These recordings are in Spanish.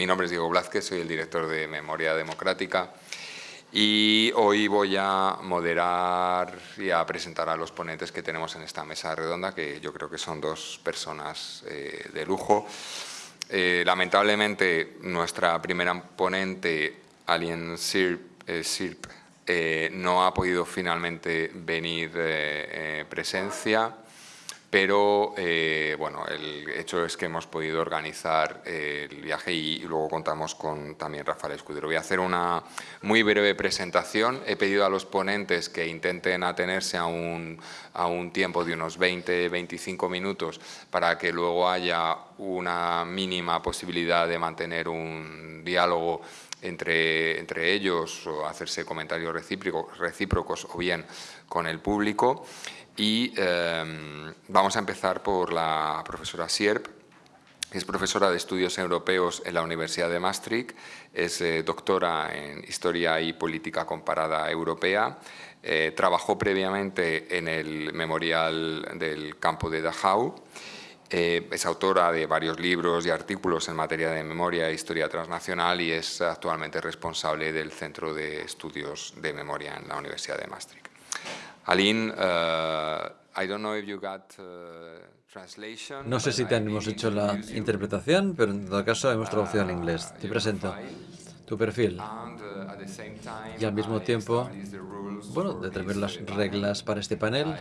Mi nombre es Diego Blázquez, soy el director de Memoria Democrática y hoy voy a moderar y a presentar a los ponentes que tenemos en esta mesa redonda, que yo creo que son dos personas eh, de lujo. Eh, lamentablemente, nuestra primera ponente, Alien Sirp, eh, no ha podido finalmente venir presencia pero eh, bueno, el hecho es que hemos podido organizar eh, el viaje y, luego contamos con también Rafael Escudero. Voy a hacer una muy breve presentación. He pedido a los ponentes que intenten atenerse a un, a un tiempo de unos 20-25 minutos para que luego haya una mínima posibilidad de mantener un diálogo entre, entre ellos o hacerse comentarios recíprocos, recíprocos o bien con el público. Y em, vamos a empezar por la profesora Sierp, que es profesora de Estudios Europeos en la Universidad de Maastricht, es eh, doctora en Historia y Política Comparada Europea, eh, trabajó previamente en el Memorial del Campo de Dachau, eh, es autora de varios libros y artículos en materia de memoria e historia transnacional y es actualmente responsable del Centro de Estudios de Memoria en la Universidad de Maastricht. Aline, uh, I don't know if you got, uh, translation, no sé si te hemos hecho la interpretación, pero en todo caso hemos traducido al inglés. Te presento tu perfil uh, y al mismo tiempo, bueno, determinar las reglas para este panel.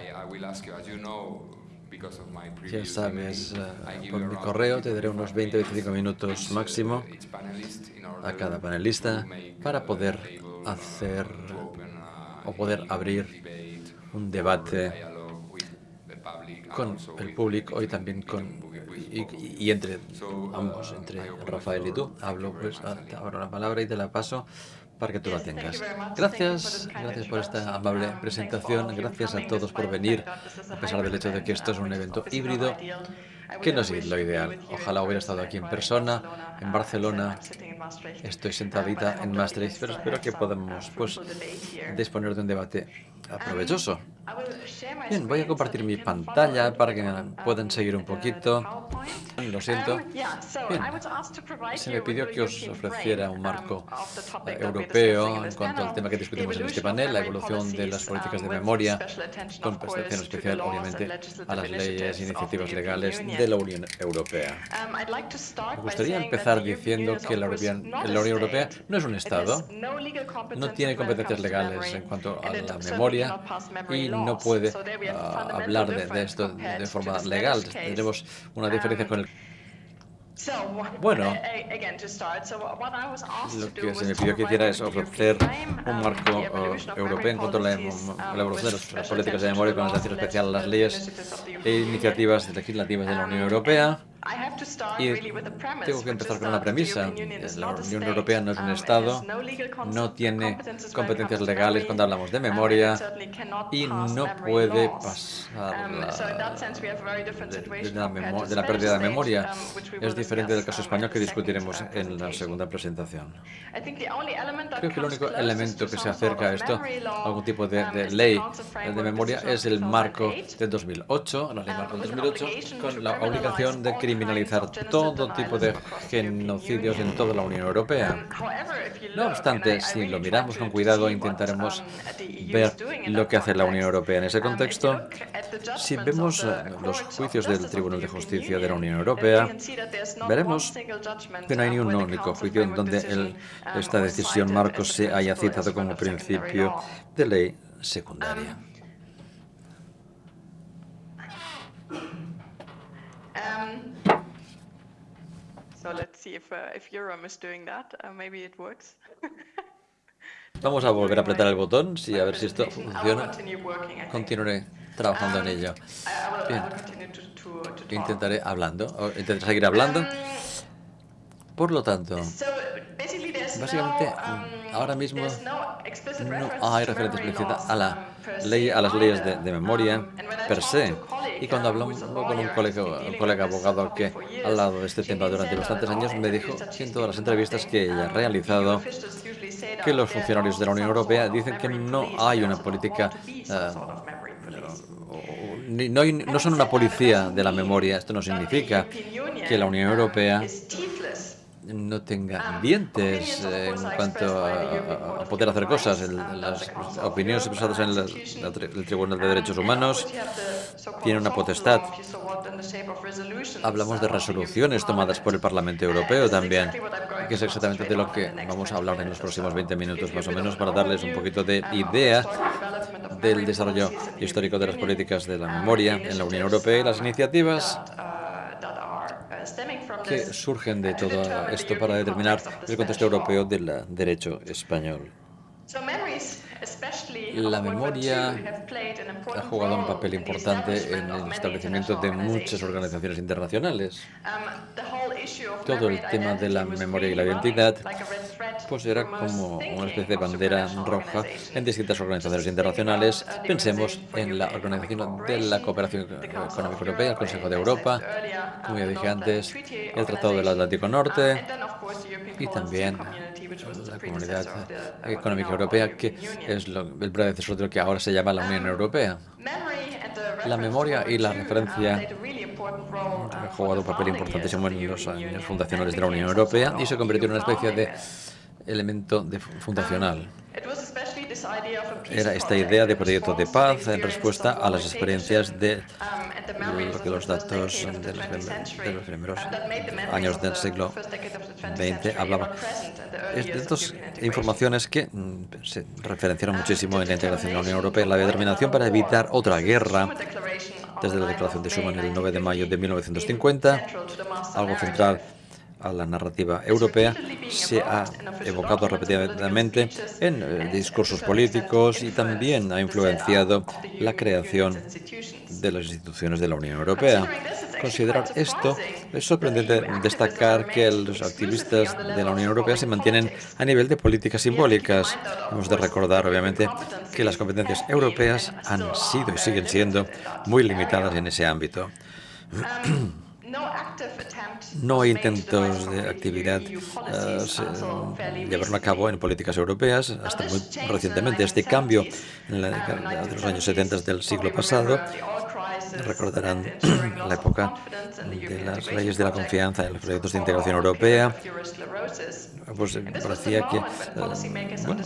Ya sabes, por mi correo te daré unos 20-25 minutos máximo a cada panelista para poder hacer o poder abrir un debate con el público y también con y, entre ambos, entre Rafael y tú. Hablo pues ahora la palabra y te la paso para que tú la tengas. Gracias, gracias por esta amable presentación, gracias a todos por venir, a pesar del hecho de que esto es un evento híbrido, que no es lo ideal. Ojalá hubiera estado aquí en persona, en Barcelona, estoy sentadita en Maastricht, pero espero que podamos pues, disponer de un debate aprovechoso. Bien, voy a compartir mi pantalla para que puedan seguir un poquito. Lo siento. Se me pidió que os ofreciera un marco europeo en cuanto al tema que discutimos en este panel, la evolución de las políticas de memoria, con prestación especial, obviamente, a las leyes e iniciativas legales de la Unión Europea. Me gustaría empezar diciendo que la Unión Europea no es un Estado, no tiene competencias legales en cuanto a la memoria y no puede ah, hablar de, esto de forma legal. Tenemos una diferencia con el bueno, lo que se me pidió que hiciera es ofrecer un marco uh, europeo en cuanto a la, evolución de las políticas de memoria con atención especial a las leyes e iniciativas legislativas de la Unión Europea y tengo que empezar con una premisa. La Unión Europea no es un Estado, no tiene competencias legales cuando hablamos de memoria y no puede pasar de, la, pérdida de memoria. Es diferente del caso español que discutiremos en la segunda presentación. Creo que el único elemento que se acerca a esto, algún tipo de, ley de memoria, es el marco de 2008, la ley marco de 2008, con la obligación de criminalizar todo tipo de genocidios en toda la Unión Europea. No obstante, si lo miramos con cuidado, intentaremos ver lo que hace la Unión Europea en ese contexto. Si vemos eh, los juicios del Tribunal de Justicia de la Unión Europea, veremos que no hay ni un único juicio en donde esta decisión Marcos se haya citado como principio de ley secundaria. Vamos a volver a apretar el botón, sí, a ver si esto funciona. Continuaré trabajando en um, ello. Bien. Intentaré hablando, intentaré seguir hablando. Um, Por lo tanto, básicamente, um, ahora mismo no hay referencia explícita a, la ley, a las leyes de, de memoria per se. Y cuando hablamos con un colega, un colega abogado que ha hablado de este tema durante bastantes años, me dijo en todas las entrevistas que ella ha realizado que los funcionarios de la Unión Europea dicen que no hay una política, uh, no, no son una policía de la memoria. Esto no significa que la Unión Europea no tenga dientes en cuanto a, poder hacer cosas. las opiniones expresadas en el Tribunal de Derechos Humanos tienen una potestad. Hablamos de resoluciones tomadas por el Parlamento Europeo también, que es exactamente de lo que vamos a hablar en los próximos 20 minutos más o menos para darles un poquito de idea del desarrollo histórico de las políticas de la memoria en la Unión Europea y las iniciativas que surgen de todo esto para determinar el contexto europeo del derecho español. La memoria ha jugado un papel importante en el establecimiento de muchas organizaciones internacionales. Todo el tema de la memoria y la identidad pues era como una especie de bandera roja en distintas organizaciones internacionales. Pensemos en la Organización de la Cooperación Económica Europea, el Consejo de Europa, como ya dije antes, el Tratado del Atlántico Norte y también la Comunidad Económica Europea, que es el predecesor de lo que ahora se llama la Unión Europea. La memoria y la referencia han jugado un papel importantísimo en los años fundacionales de la Unión Europea y se convirtió en una especie de elemento de fundacional. Era esta idea de proyecto de paz en respuesta a las experiencias de lo que los datos de los, primeros años del siglo XX hablaban. de estas informaciones que mm, se referenciaron muchísimo en la integración de la Unión Europea, la determinación para evitar otra guerra desde la Declaración de Schuman el 9 de mayo de 1950, algo central a la narrativa europea se ha evocado repetidamente en eh, discursos políticos y también ha influenciado la creación de las instituciones de la Unión Europea. Considerar esto, es sorprendente destacar que los activistas de la Unión Europea se mantienen a nivel de políticas simbólicas. Hemos de recordar, obviamente, que las competencias europeas han sido y siguen siendo muy limitadas en ese ámbito. No hay intentos de actividad uh, llevarlo a cabo en políticas europeas hasta muy recientemente. Este cambio en la de los años 70 del siglo pasado recordarán la época de las leyes de la confianza en los proyectos de integración europea, pues parecía que bueno,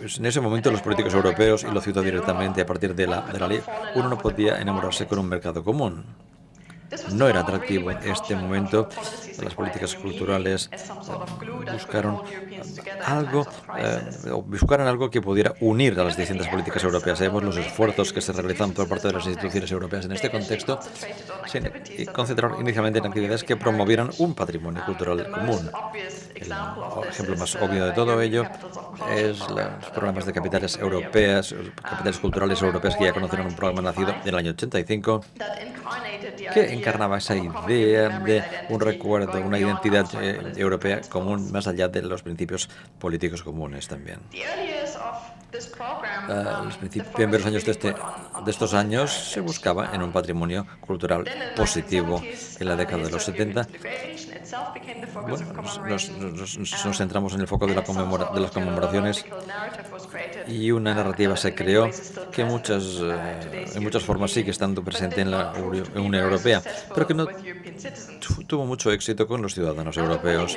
pues en ese momento los políticos europeos, y lo cito directamente a partir de la, de la ley, uno no podía enamorarse con un mercado común. No era atractivo en este momento. Las políticas culturales buscaron algo, eh, buscaron algo que pudiera unir a las distintas políticas europeas. Sabemos los esfuerzos que se realizan por parte de las instituciones europeas en este contexto y concentraron inicialmente en actividades que promovieran un patrimonio cultural común. El ejemplo más obvio de todo ello es los programas de capitales europeas, capitales culturales europeas que ya conocieron un programa nacido en el año 85 que encarnaba esa idea de un recuerdo, una identidad eh, europea común más allá de los principios políticos comunes también. Uh, los primeros años de, este, de estos años se buscaba en un patrimonio cultural positivo. En la década de los 70 nos, centramos en el foco de, la de las conmemoraciones y una narrativa se creó que muchas, eh, en muchas formas sigue estando presente en la Unión Europea, pero que no tuvo mucho éxito con los ciudadanos europeos.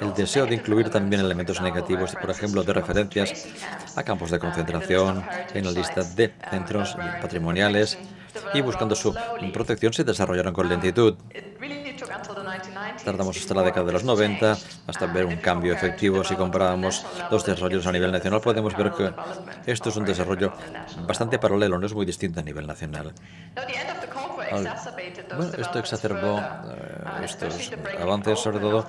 El deseo de incluir también elementos negativos, por ejemplo, de referencias a campos de concentración en la lista de centros patrimoniales y buscando su protección se desarrollaron con lentitud. Tardamos hasta la década de los 90 hasta ver un cambio efectivo. Si comparamos los desarrollos a nivel nacional, podemos ver que esto es un desarrollo bastante paralelo, no es muy distinto a nivel nacional. Bueno, esto exacerbó eh, estos avances, sobre todo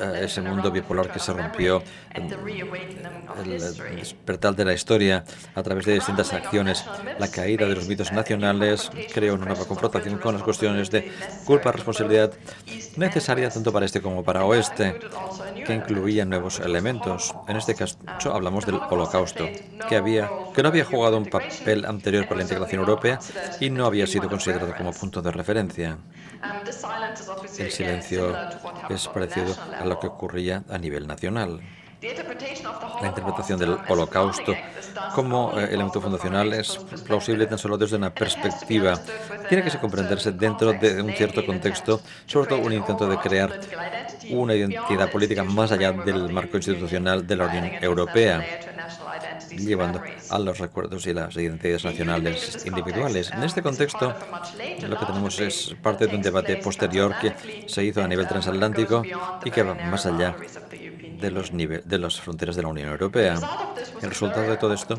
eh, ese mundo bipolar que se rompió, el despertar de la historia a través de distintas acciones, la caída de los mitos nacionales creó una nueva confrontación con las cuestiones de culpa, responsabilidad necesaria tanto para este como para oeste, que incluía nuevos elementos. En este caso hablamos del holocausto, que, había, que no había jugado un papel anterior para la integración europea y no había sido considerado como punto de referencia. El silencio es parecido a lo que ocurría a nivel nacional. La interpretación del holocausto como eh, elemento fundacional es plausible tan solo desde una perspectiva. Tiene que se comprenderse dentro de un cierto contexto, sobre todo un intento de crear una identidad política más allá del marco institucional de la Unión Europea llevando a los recuerdos y las identidades nacionales individuales. En este contexto, lo que tenemos es parte de un debate posterior que se hizo a nivel transatlántico y que va más allá de, los de las fronteras de la Unión Europea. El resultado de todo esto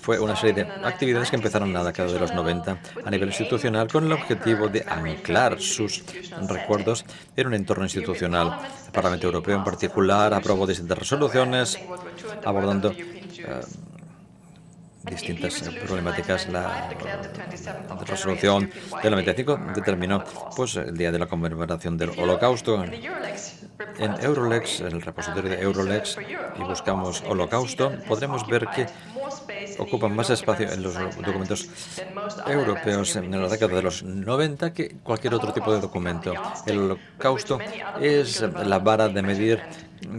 fue una serie de actividades que empezaron en la década de los 90 a nivel institucional con el objetivo de anclar sus recuerdos en un entorno institucional. El Parlamento Europeo en particular aprobó distintas resoluciones abordando eh, distintas problemáticas. La resolución del 95 determinó pues, el día de la conmemoración del Holocausto. En Eurolex, en el repositorio de Eurolex, y buscamos Holocausto, podremos ver que ocupan más espacio en los documentos europeos en la década de los 90 que cualquier otro tipo de documento. El holocausto es la vara de medir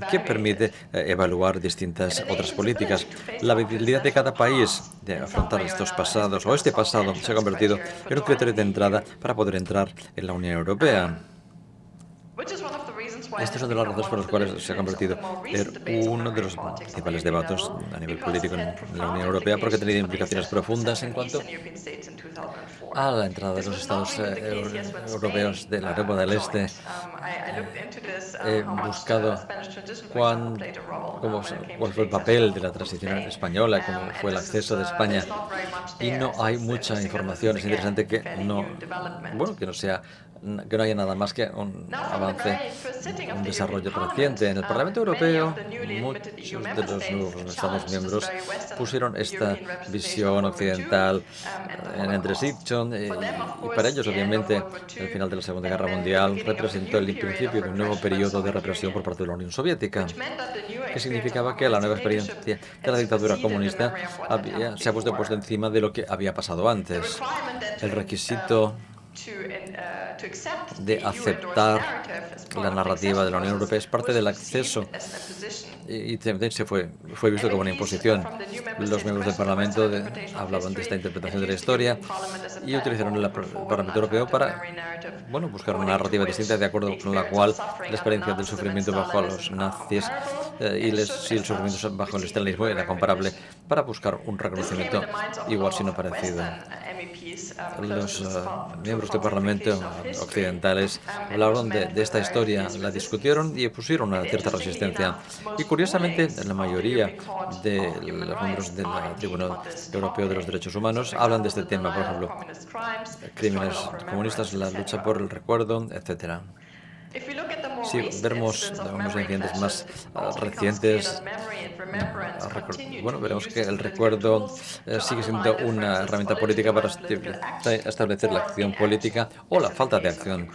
que permite eh, evaluar distintas otras políticas. La habilidad de cada país de afrontar estos pasados o este pasado se ha convertido en un criterio de entrada para poder entrar en la Unión Europea. Este es uno de las razones por las cuales se ha convertido en uno de los principales debates a nivel político en la Unión Europea, porque ha tenido implicaciones profundas en cuanto a la entrada de los Estados eh, europeos de la Europa del Este. He buscado cuán, cómo, cuál fue el papel de la transición española, cómo fue el acceso de España, y no hay mucha información. Es interesante que no, bueno, que no sea que no haya nada más que un avance, un desarrollo reciente. En el Parlamento Europeo, muchos de los nuevos Estados miembros pusieron esta visión occidental en entresiption y, y para ellos, obviamente, el final de la Segunda Guerra Mundial representó el principio de un nuevo periodo de represión por parte de la Unión Soviética, que significaba que la nueva experiencia de la dictadura comunista había, se ha puesto, puesto encima de lo que había pasado antes. El requisito de aceptar la narrativa de la Unión Europea es parte del acceso y, también se fue, fue visto como una imposición. Los miembros del Parlamento hablaban de esta interpretación de la historia y utilizaron el Parlamento Europeo para bueno, buscar una narrativa distinta de acuerdo con la cual la experiencia del sufrimiento bajo los nazis eh, y les, si el sufrimiento bajo el estalinismo era comparable para buscar un reconocimiento igual sino parecido. Los eh, miembros del Parlamento occidentales hablaron de, de, esta historia, la discutieron y pusieron una cierta resistencia. Y curiosamente, la mayoría de los miembros del Tribunal Europeo de los Derechos Humanos hablan de este tema, por ejemplo, crímenes comunistas, la lucha por el recuerdo, etcétera. Si vemos unos incidentes más ah, recientes, mm, bueno, veremos que el recuerdo eh, sigue siendo una herramienta política para establecer la acción política o la falta de acción,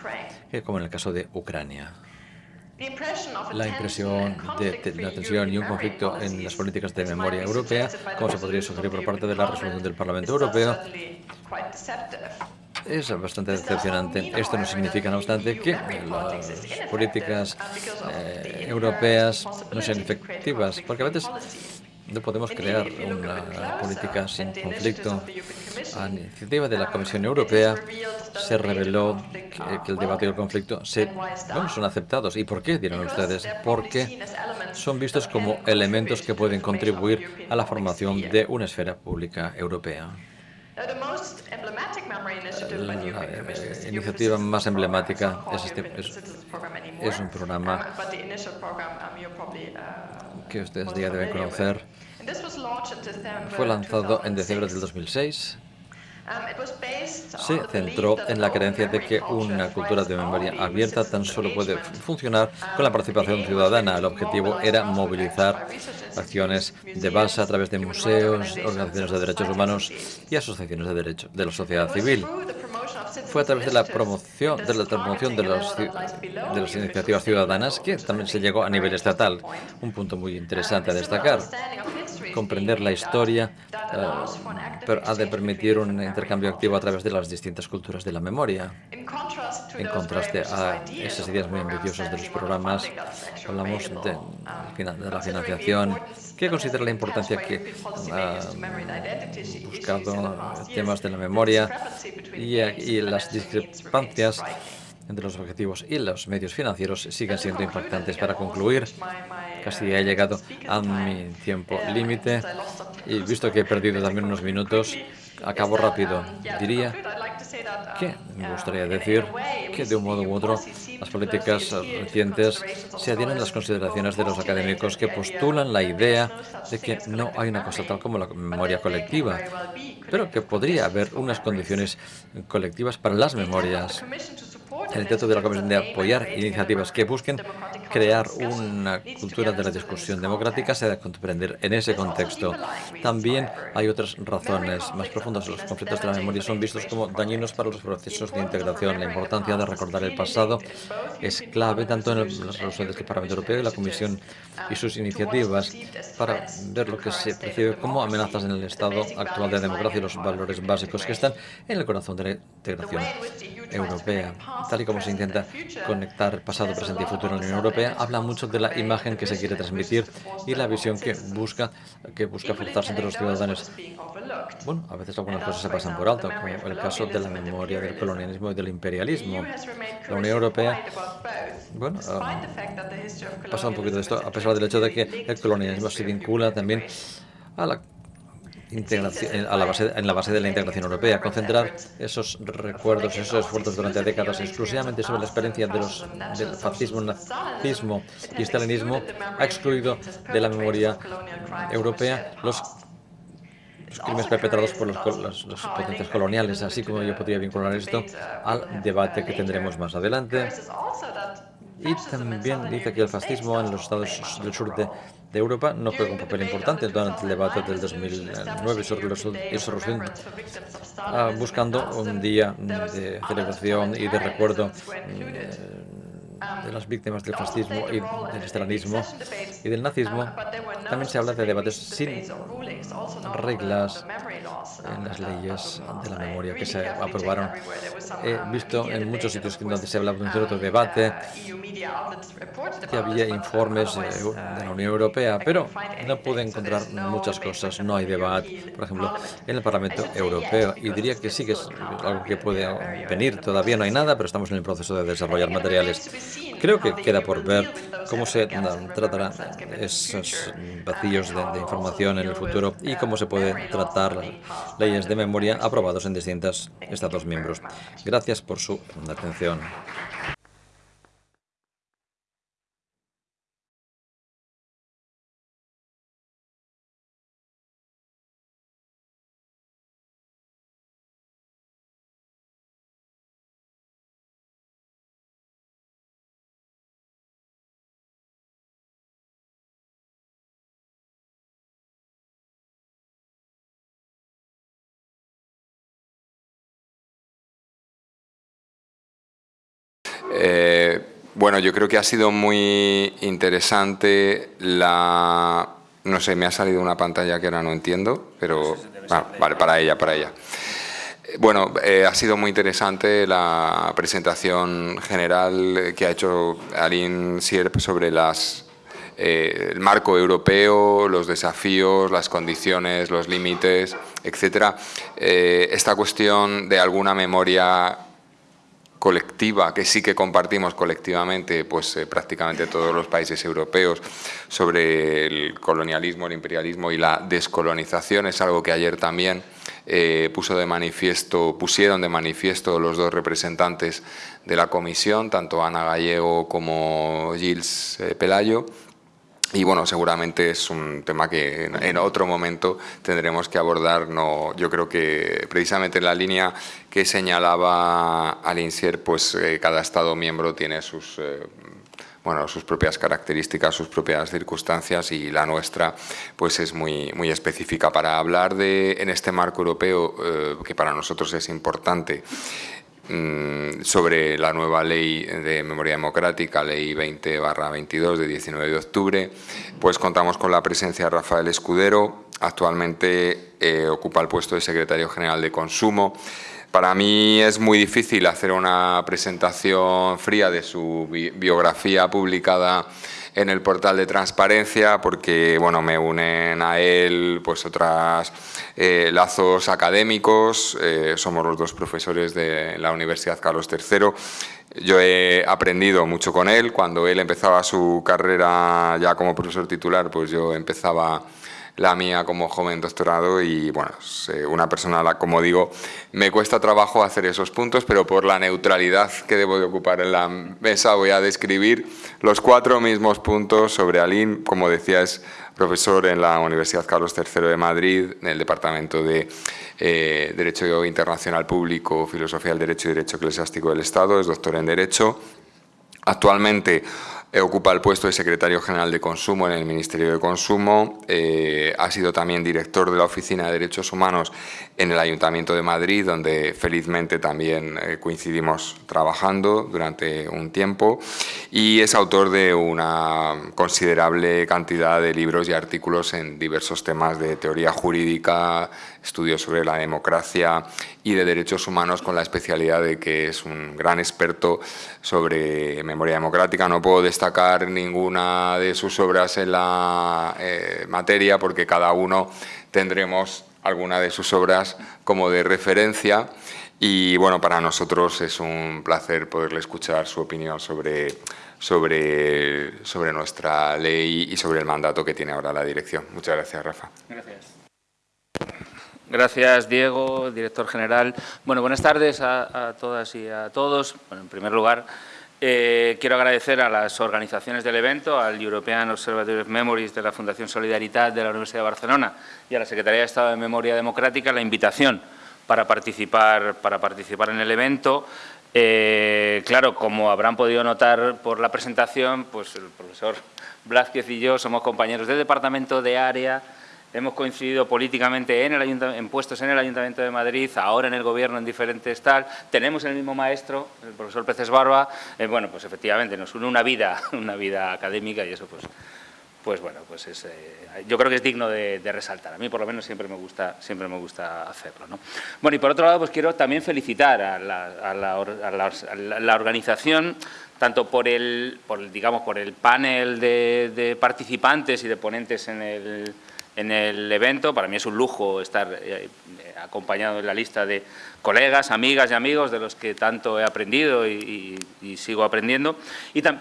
eh, como en el caso de Ucrania. La impresión de, la tensión y un conflicto en las políticas de memoria europea, como se podría sugerir por parte de la resolución del Parlamento Europeo, es bastante decepcionante. Esto no significa, no obstante, que las políticas eh, europeas no sean efectivas, porque a veces no podemos crear una política sin conflicto. A iniciativa de la Comisión Europea se reveló que, el debate y el conflicto se, son aceptados. ¿Y por qué, dirán ustedes? Porque son vistos como elementos que pueden contribuir a la formación de una esfera pública europea. La iniciativa más emblemática es, este, es, un programa que ustedes ya deben conocer. Fue lanzado en diciembre del 2006 se centró en la creencia de que una cultura de memoria abierta tan solo puede funcionar con la participación ciudadana. El objetivo era movilizar acciones de base a través de museos, organizaciones de derechos humanos y asociaciones de derechos de la sociedad civil. Fue a través de la promoción de la promoción de, las iniciativas ciudadanas que también se llegó a nivel estatal. Un punto muy interesante a destacar. comprender la historia, pero ha de permitir un intercambio activo a través de las distintas culturas de la memoria. En contraste a esas ideas muy ambiciosas de los programas, hablamos de, la financiación, que considera la importancia que ha buscado temas de la memoria y las discrepancias entre los objetivos y los medios financieros siguen siendo impactantes. Para concluir, casi he llegado a mi tiempo límite y visto que he perdido también unos minutos, acabo rápido. Diría que me gustaría decir que de un modo u otro las políticas recientes se adhieren a las consideraciones de los académicos que postulan la idea de que no hay una cosa tal como la memoria colectiva, pero que podría haber unas condiciones colectivas para las memorias. El intento de la Comisión de apoyar iniciativas que busquen crear una cultura de la discusión democrática se debe comprender en ese contexto. También hay otras razones más profundas. Los conflictos de la memoria son vistos como dañinos para los procesos de integración. La importancia de recordar el pasado es clave tanto en las resoluciones del Parlamento Europeo y la Comisión y sus iniciativas para ver lo que se percibe como amenazas en el estado actual de la democracia y los valores básicos que están en el corazón de la integración europea. Tal y como se intenta conectar pasado, presente y futuro en la Unión Europea, habla mucho de la imagen que se quiere transmitir y la visión que busca, que busca forzarse entre los ciudadanos. Bueno, a veces algunas cosas se pasan por alto, como el caso de la memoria del colonialismo y del imperialismo. La Unión Europea, bueno, ha pasado un poquito de esto, a pesar del hecho de que el colonialismo se vincula también a la integración, a la base, en la base de la integración europea, concentrar esos recuerdos, esos esfuerzos durante décadas exclusivamente sobre la experiencia de los, del fascismo, nazismo y estalinismo ha excluido de la memoria europea los crímenes perpetrados por los, los, potencias coloniales, así como yo podría vincular esto al debate que tendremos más adelante. Y también dice que el fascismo en los estados del sur de de Europa no juega un papel importante durante el debate del 2009 sobre la resolución, ah, buscando un día de celebración y de recuerdo mm, de las víctimas del fascismo y del estalinismo y del nazismo, también se habla de debates sin reglas en las leyes de la memoria que se aprobaron. He visto en muchos sitios donde se hablaba de un cierto debate, que había informes de la Unión Europea, pero no pude encontrar muchas cosas. No hay debate, por ejemplo, en el Parlamento Europeo. Y diría que sí que es algo que puede venir. Todavía no hay nada, pero estamos en el proceso de desarrollar materiales. Creo que queda por ver cómo se tratarán esos vacíos de, información en el futuro y cómo se puede tratar leyes de memoria aprobados en distintos Estados miembros. Gracias por su atención. Bueno, yo creo que ha sido muy interesante la... No sé, me ha salido una pantalla que ahora no entiendo, pero... Ah, vale, para ella, para ella. Bueno, eh, ha sido muy interesante la presentación general que ha hecho Aline Sierp sobre las, eh, el marco europeo, los desafíos, las condiciones, los límites, etcétera. esta cuestión de alguna memoria colectiva que sí que compartimos colectivamente pues eh, prácticamente todos los países europeos sobre el colonialismo, el imperialismo y la descolonización. Es algo que ayer también eh, puso de manifiesto, pusieron de manifiesto los dos representantes de la comisión, tanto Ana Gallego como Gilles eh, Pelayo, y bueno, seguramente es un tema que en, otro momento tendremos que abordar. No, yo creo que precisamente en la línea que señalaba Alinsier, pues eh, cada Estado miembro tiene sus, eh, bueno, sus propias características, sus propias circunstancias y la nuestra pues es muy, muy específica. Para hablar de, en este marco europeo, eh, que para nosotros es importante, sobre la nueva ley de memoria democrática, ley 20-22 de 19 de octubre, pues contamos con la presencia de Rafael Escudero, actualmente eh, ocupa el puesto de secretario general de Consumo. Para mí es muy difícil hacer una presentación fría de su biografía publicada en el portal de transparencia porque bueno, me unen a él pues otras eh, lazos académicos, eh, somos los dos profesores de la Universidad Carlos III. Yo he aprendido mucho con él, cuando él empezaba su carrera ya como profesor titular, pues yo empezaba la mía como joven doctorado y bueno, una persona, como digo, me cuesta trabajo hacer esos puntos, pero por la neutralidad que debo de ocupar en la mesa voy a describir los cuatro mismos puntos sobre Alín, como decía, es profesor en la Universidad Carlos III de Madrid, en el Departamento de eh, Derecho Internacional Público, Filosofía del Derecho y Derecho Eclesiástico del Estado, es doctor en Derecho. Actualmente Ocupa el puesto de secretario general de Consumo en el Ministerio de Consumo. Eh, ha sido también director de la Oficina de Derechos Humanos en el Ayuntamiento de Madrid, donde felizmente también eh, coincidimos trabajando durante un tiempo. Y es autor de una considerable cantidad de libros y artículos en diversos temas de teoría jurídica, estudios sobre la democracia y de derechos humanos con la especialidad de que es un gran experto sobre memoria democrática. No puedo destacar ninguna de sus obras en la eh, materia porque cada uno tendremos alguna de sus obras como de referencia y bueno, para nosotros es un placer poderle escuchar su opinión sobre, sobre, sobre nuestra ley y sobre el mandato que tiene ahora la dirección. Muchas gracias, Rafa. Gracias. Gracias, Diego, director general. Bueno, buenas tardes a, todas y a todos. Bueno, en primer lugar, eh, quiero agradecer a las organizaciones del evento, al European Observatory of Memories de la Fundación Solidaridad de la Universidad de Barcelona y a la Secretaría de Estado de Memoria Democrática la invitación para participar, para participar en el evento. Eh, claro, como habrán podido notar por la presentación, pues el profesor Blázquez y yo somos compañeros del Departamento de Área, hemos coincidido políticamente en, el en puestos en el Ayuntamiento de Madrid, ahora en el Gobierno en diferentes tal, tenemos el mismo maestro, el profesor Peces Barba, eh, bueno, pues efectivamente nos une una vida, una vida académica y eso pues, pues bueno, pues es, eh, yo creo que es digno de, resaltar. A mí por lo menos siempre me gusta, siempre me gusta hacerlo. ¿no? Bueno, y por otro lado, pues quiero también felicitar a la, organización tanto por el, por, digamos, por el panel de participantes y de ponentes en el, en el evento. Para mí es un lujo estar eh, acompañado en la lista de colegas, amigas y amigos de los que tanto he aprendido y, sigo aprendiendo,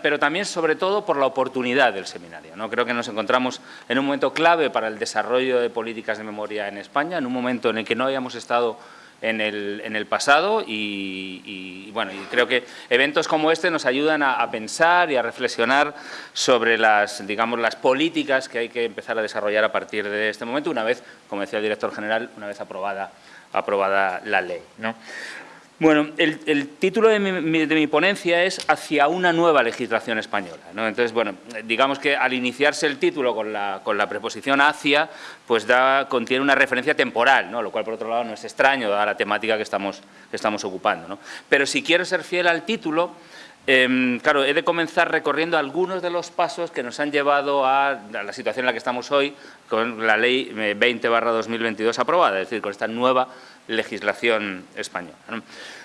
pero también sobre todo por la oportunidad del seminario. ¿no? Creo que nos encontramos en un momento clave para el desarrollo de políticas de memoria en España, en un momento en el que no habíamos estado en el, en el pasado y, bueno, y creo que eventos como este nos ayudan a, pensar y a reflexionar sobre las, digamos, las políticas que hay que empezar a desarrollar a partir de este momento, una vez, como decía el director general, una vez aprobada, aprobada la ley. ¿no? Bueno, el, título de mi, ponencia es Hacia una nueva legislación española. Entonces, bueno, digamos que al iniciarse el título con la, preposición hacia, pues da, contiene una referencia temporal, ¿no? lo cual por otro lado no es extraño, dada la temática que estamos, que estamos ocupando. Pero si quiero ser fiel al título, em, claro, he de comenzar recorriendo algunos de los pasos que nos han llevado a, la situación en la que estamos hoy con la Ley 20-2022 aprobada, es decir, con esta nueva legislación española.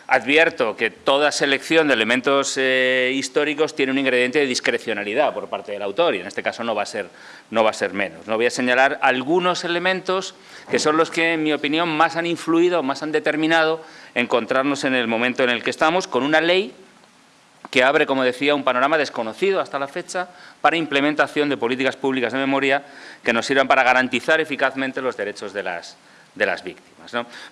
Advierto que toda selección de elementos eh, históricos tiene un ingrediente de discrecionalidad por parte del autor y en este caso no va a ser, no va a ser menos. No voy a señalar algunos elementos que son los que, en mi opinión, más han influido, más han determinado encontrarnos en el momento en el que estamos con una ley que abre, como decía, un panorama desconocido hasta la fecha para implementación de políticas públicas de memoria que nos sirvan para garantizar eficazmente los derechos de las, de las víctimas.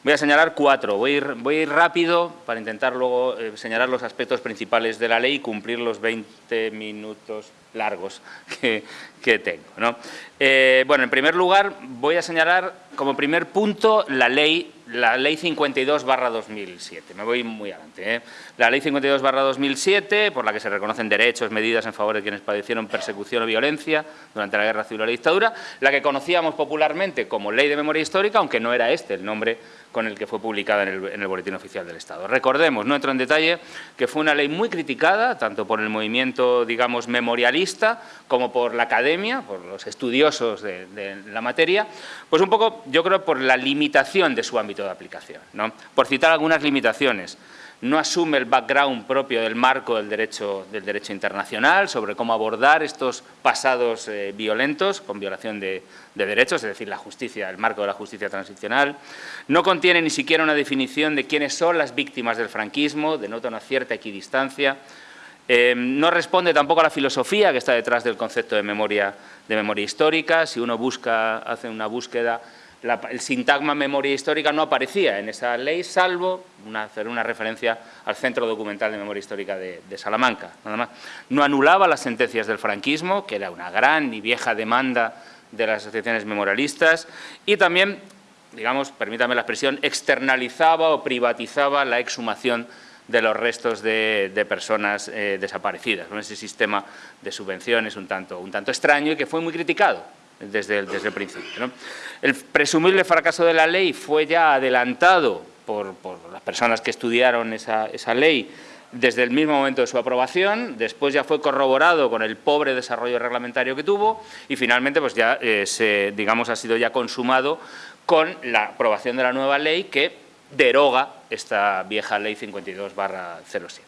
Voy a señalar cuatro, voy a, ir, voy a ir rápido para intentar luego eh, señalar los aspectos principales de la ley y cumplir los 20 minutos largos que, que tengo. Eh, bueno, en primer lugar voy a señalar como primer punto la ley la Ley 52 2007. Me voy muy adelante. ¿eh? La Ley 52 2007, por la que se reconocen derechos, medidas en favor de quienes padecieron persecución o violencia durante la Guerra Civil o la dictadura, la que conocíamos popularmente como Ley de Memoria Histórica, aunque no era este el nombre nombre con el que fue publicada en el, Boletín Oficial del Estado. Recordemos, no entro en detalle, que fue una ley muy criticada, tanto por el movimiento, digamos, memorialista, como por la academia, por los estudiosos de, la materia, pues un poco, yo creo, por la limitación de su ámbito de aplicación. ¿no? Por citar algunas limitaciones, no asume el background propio del marco del derecho, del derecho internacional sobre cómo abordar estos pasados eh, violentos con violación de, derechos, es decir, la justicia, el marco de la justicia transicional. No contiene ni siquiera una definición de quiénes son las víctimas del franquismo, denota una cierta equidistancia. Eh, no responde tampoco a la filosofía que está detrás del concepto de memoria, de memoria histórica. Si uno busca, hace una búsqueda el sintagma memoria histórica no aparecía en esa ley, salvo hacer una referencia al Centro Documental de Memoria Histórica de, Salamanca. Nada más. No anulaba las sentencias del franquismo, que era una gran y vieja demanda de las asociaciones memorialistas, y también, digamos, permítame la expresión, externalizaba o privatizaba la exhumación de los restos de, personas eh, desaparecidas. Ese sistema de subvenciones un tanto, un tanto extraño y que fue muy criticado desde el, principio. El presumible fracaso de la ley fue ya adelantado por, las personas que estudiaron esa, ley desde el mismo momento de su aprobación, después ya fue corroborado con el pobre desarrollo reglamentario que tuvo y finalmente pues ya eh, se, digamos, ha sido ya consumado con la aprobación de la nueva ley que deroga esta vieja ley 52 07.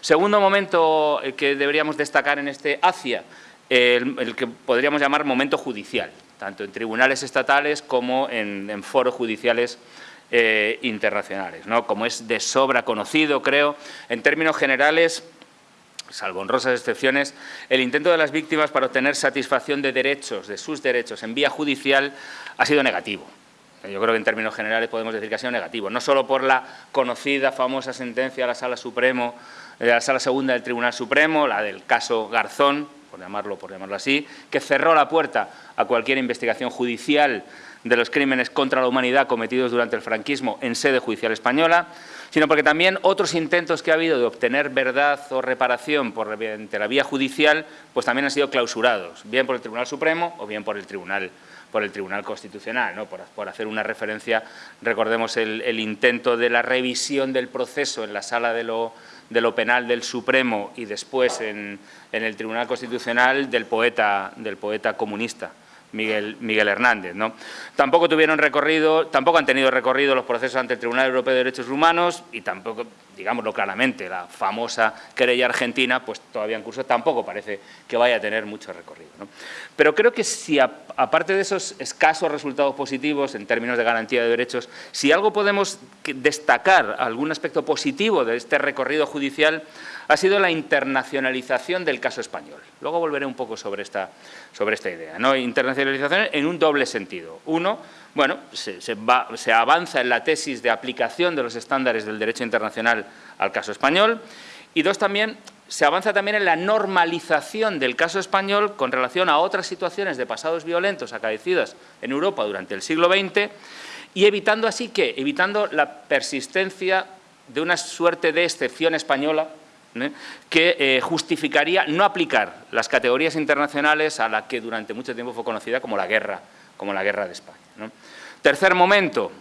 Segundo momento eh, que deberíamos destacar en este ACIA el, que podríamos llamar momento judicial, tanto en tribunales estatales como en, foros judiciales eh, internacionales. ¿no? Como es de sobra conocido, creo, en términos generales, salvo honrosas excepciones, el intento de las víctimas para obtener satisfacción de derechos, de sus derechos en vía judicial, ha sido negativo. Yo creo que en términos generales podemos decir que ha sido negativo, no solo por la conocida, famosa sentencia de la Sala Supremo, de la Sala Segunda del Tribunal Supremo, la del caso Garzón, por llamarlo, por llamarlo así, que cerró la puerta a cualquier investigación judicial de los crímenes contra la humanidad cometidos durante el franquismo en sede judicial española, sino porque también otros intentos que ha habido de obtener verdad o reparación por la vía judicial, pues también han sido clausurados, bien por el Tribunal Supremo o bien por el Tribunal por el Tribunal Constitucional, ¿no? por, hacer una referencia, recordemos el intento de la revisión del proceso en la sala de lo, de lo penal del Supremo y después en, el Tribunal Constitucional del poeta, del poeta comunista. Miguel, Hernández. ¿no? Tampoco tuvieron recorrido, tampoco han tenido recorrido los procesos ante el Tribunal Europeo de Derechos Humanos y tampoco, digámoslo claramente, la famosa querella argentina, pues todavía en curso tampoco parece que vaya a tener mucho recorrido. Pero creo que si, aparte de esos escasos resultados positivos en términos de garantía de derechos, si algo podemos destacar, algún aspecto positivo de este recorrido judicial, ha sido la internacionalización del caso español. Luego volveré un poco sobre esta, idea. ¿no? Internacionalización en un doble sentido. Uno, bueno, se, se avanza en la tesis de aplicación de los estándares del derecho internacional al caso español y dos, también se avanza también en la normalización del caso español con relación a otras situaciones de pasados violentos acaecidas en Europa durante el siglo XX y evitando así que, evitando la persistencia de una suerte de excepción española ¿eh? que eh, justificaría no aplicar las categorías internacionales a la que durante mucho tiempo fue conocida como la guerra, como la guerra de España. Tercer momento,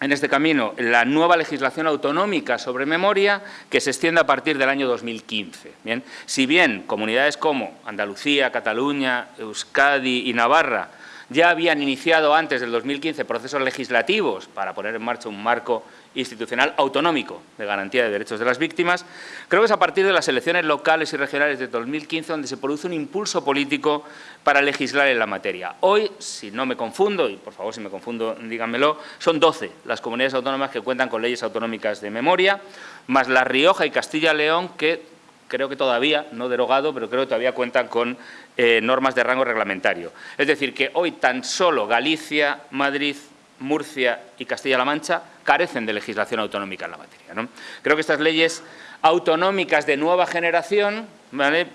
en este camino, la nueva legislación autonómica sobre memoria que se extiende a partir del año 2015. ¿bien? Si bien comunidades como Andalucía, Cataluña, Euskadi y Navarra ya habían iniciado antes del 2015 procesos legislativos para poner en marcha un marco institucional autonómico de garantía de derechos de las víctimas, creo que es a partir de las elecciones locales y regionales de 2015 donde se produce un impulso político para legislar en la materia. Hoy, si no me confundo, y por favor si me confundo díganmelo, son 12 las comunidades autónomas que cuentan con leyes autonómicas de memoria, más La Rioja y Castilla-León que creo que todavía, no derogado, pero creo que todavía cuentan con eh, normas de rango reglamentario. Es decir, que hoy tan solo Galicia, Madrid, Murcia y Castilla-La Mancha carecen de legislación autonómica en la materia. Creo que estas leyes autonómicas de nueva generación,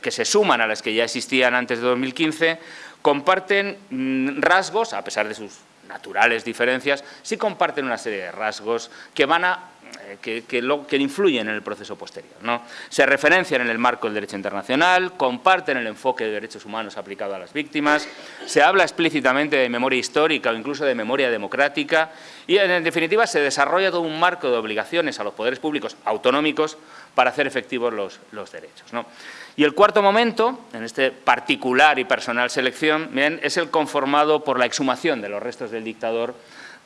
que se suman a las que ya existían antes de 2015, comparten mm, rasgos, a pesar de sus naturales diferencias, sí comparten una serie de rasgos que van a eh, que, que, influyen en el proceso posterior. ¿no? Se referencian en el marco del derecho internacional, comparten el enfoque de derechos humanos aplicado a las víctimas, se habla explícitamente de memoria histórica o incluso de memoria democrática y, en definitiva, se desarrolla todo un marco de obligaciones a los poderes públicos autonómicos para hacer efectivos los, los derechos. Y el cuarto momento, en este particular y personal selección, bien, es el conformado por la exhumación de los restos del dictador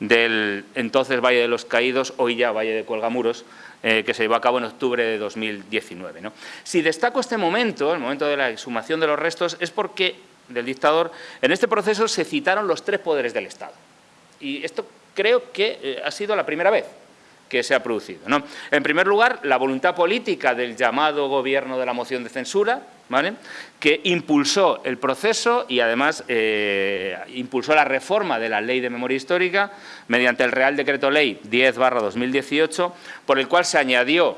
del entonces Valle de los Caídos, hoy ya Valle de Cuelgamuros, eh, que se llevó a cabo en octubre de 2019. Si destaco este momento, el momento de la exhumación de los restos, es porque del dictador, en este proceso se citaron los tres poderes del Estado. Y esto creo que eh, ha sido la primera vez que se ha producido. En primer lugar, la voluntad política del llamado gobierno de la moción de censura, que impulsó el proceso y además eh, impulsó la reforma de la Ley de Memoria Histórica mediante el Real Decreto Ley 10 2018, por el cual se añadió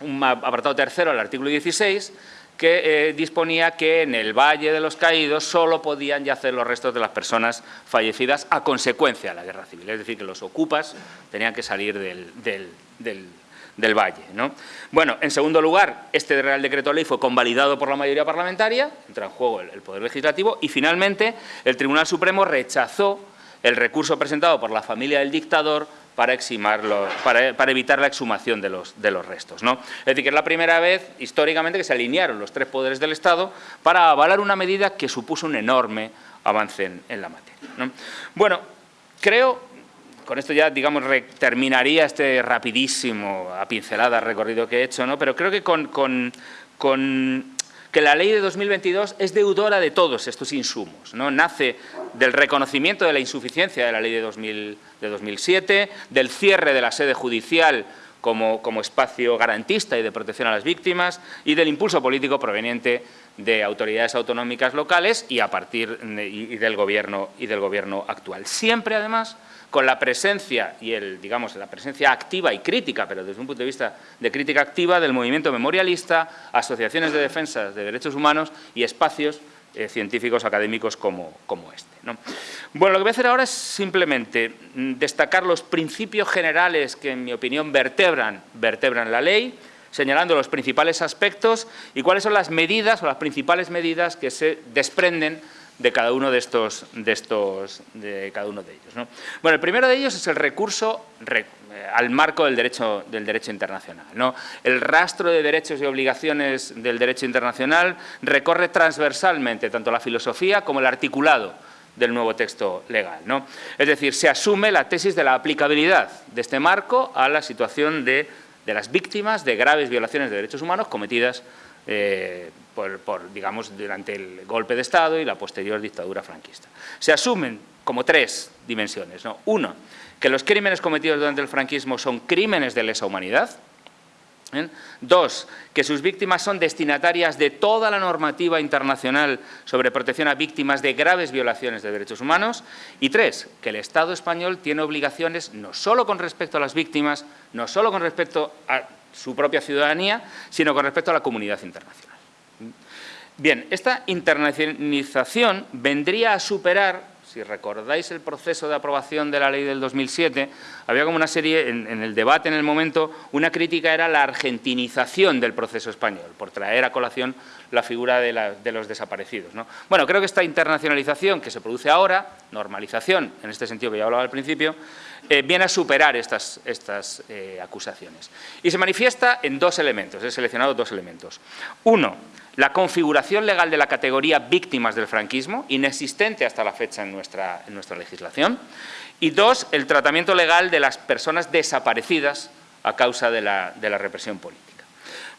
un apartado tercero al artículo 16 que eh, disponía que en el Valle de los Caídos solo podían yacer los restos de las personas fallecidas a consecuencia de la guerra civil, es decir, que los ocupas tenían que salir del, del, valle. ¿no? Bueno, en segundo lugar, este Real Decreto Ley fue convalidado por la mayoría parlamentaria, entra en juego el, Poder Legislativo, y finalmente el Tribunal Supremo rechazó el recurso presentado por la familia del dictador para, para, evitar la exhumación de los, de los restos. ¿no? Es decir, que es la primera vez históricamente que se alinearon los tres poderes del Estado para avalar una medida que supuso un enorme avance en, la materia. Bueno, creo, con esto ya digamos terminaría este rapidísimo, a pincelada recorrido que he hecho, ¿no? pero creo que con, con, con que la ley de 2022 es deudora de todos estos insumos. ¿no? Nace del reconocimiento de la insuficiencia de la ley de, 2000, de 2007, del cierre de la sede judicial como, como, espacio garantista y de protección a las víctimas y del impulso político proveniente de autoridades autonómicas locales y a partir y del gobierno y del gobierno actual. Siempre, además, con la presencia y el, digamos, la presencia activa y crítica, pero desde un punto de vista de crítica activa del movimiento memorialista, asociaciones de defensa de derechos humanos y espacios eh, científicos académicos como, como este. Bueno, lo que voy a hacer ahora es simplemente mm, destacar los principios generales que, en mi opinión, vertebran, vertebran la ley, señalando los principales aspectos y cuáles son las medidas o las principales medidas que se desprenden de cada uno de estos, de estos, de cada uno de ellos. Bueno, el primero de ellos es el recurso eh, al marco del derecho, del derecho internacional. ¿no? El rastro de derechos y obligaciones del derecho internacional recorre transversalmente tanto la filosofía como el articulado del nuevo texto legal. ¿no? Es decir, se asume la tesis de la aplicabilidad de este marco a la situación de, de las víctimas de graves violaciones de derechos humanos cometidas eh, por, digamos, durante el golpe de Estado y la posterior dictadura franquista. Se asumen como tres dimensiones. ¿no? Uno, que los crímenes cometidos durante el franquismo son crímenes de lesa humanidad. ¿eh? Dos, que sus víctimas son destinatarias de toda la normativa internacional sobre protección a víctimas de graves violaciones de derechos humanos. Y tres, que el Estado español tiene obligaciones no solo con respecto a las víctimas, no solo con respecto a su propia ciudadanía, sino con respecto a la comunidad internacional. Bien, esta internacionalización vendría a superar, si recordáis el proceso de aprobación de la ley del 2007, había como una serie, en, el debate en el momento, una crítica era la argentinización del proceso español, por traer a colación la figura de, los desaparecidos. Bueno, creo que esta internacionalización que se produce ahora, normalización, en este sentido que ya hablaba al principio, eh, viene a superar estas, estas eh, acusaciones. Y se manifiesta en dos elementos, he seleccionado dos elementos. Uno, la configuración legal de la categoría víctimas del franquismo, inexistente hasta la fecha en nuestra, en nuestra legislación. Y dos, el tratamiento legal de las personas desaparecidas a causa de la, de la represión política.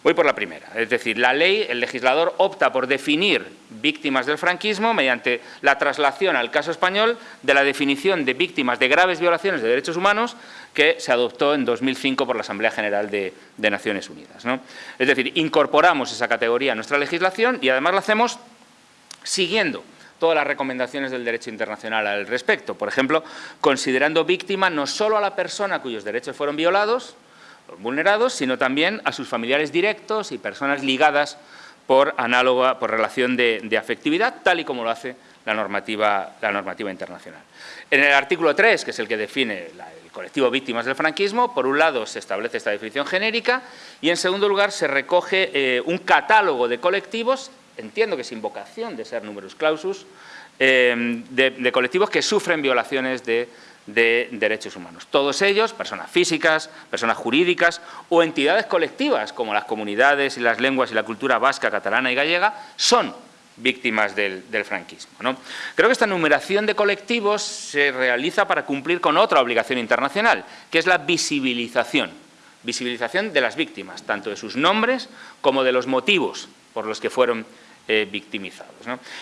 Voy por la primera, es decir, la ley, el legislador opta por definir víctimas del franquismo mediante la traslación al caso español de la definición de víctimas de graves violaciones de derechos humanos que se adoptó en 2005 por la Asamblea General de, Naciones Unidas. Es decir, incorporamos esa categoría a nuestra legislación y además lo hacemos siguiendo todas las recomendaciones del derecho internacional al respecto. Por ejemplo, considerando víctima no solo a la persona cuyos derechos fueron violados, vulnerados, sino también a sus familiares directos y personas ligadas por análoga, por relación de, afectividad, tal y como lo hace la normativa, la normativa internacional. En el artículo 3, que es el que define el colectivo víctimas del franquismo, por un lado se establece esta definición genérica y en segundo lugar se recoge eh, un catálogo de colectivos, entiendo que sin vocación de ser numerus clausus, eh, de colectivos que sufren violaciones de de derechos humanos. Todos ellos, personas físicas, personas jurídicas o entidades colectivas como las comunidades y las lenguas y la cultura vasca, catalana y gallega, son víctimas del, franquismo. Creo que esta numeración de colectivos se realiza para cumplir con otra obligación internacional, que es la visibilización, visibilización de las víctimas, tanto de sus nombres como de los motivos por los que fueron eh, victimizados.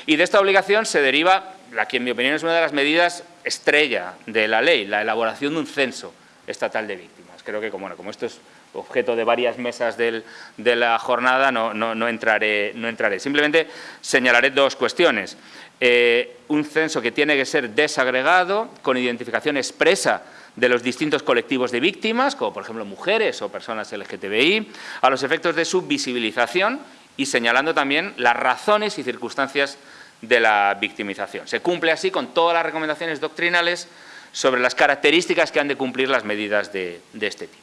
Y de esta obligación se deriva la que en mi opinión es una de las medidas estrella de la ley, la elaboración de un censo estatal de víctimas. Creo que como, esto es objeto de varias mesas de la jornada, no, entraré, no entraré. Simplemente señalaré dos cuestiones. Eh, un censo que tiene que ser desagregado, con identificación expresa de los distintos colectivos de víctimas, como por ejemplo mujeres o personas LGTBI, a los efectos de su visibilización y señalando también las razones y circunstancias de la victimización. Se cumple así con todas las recomendaciones doctrinales sobre las características que han de cumplir las medidas de, este tipo.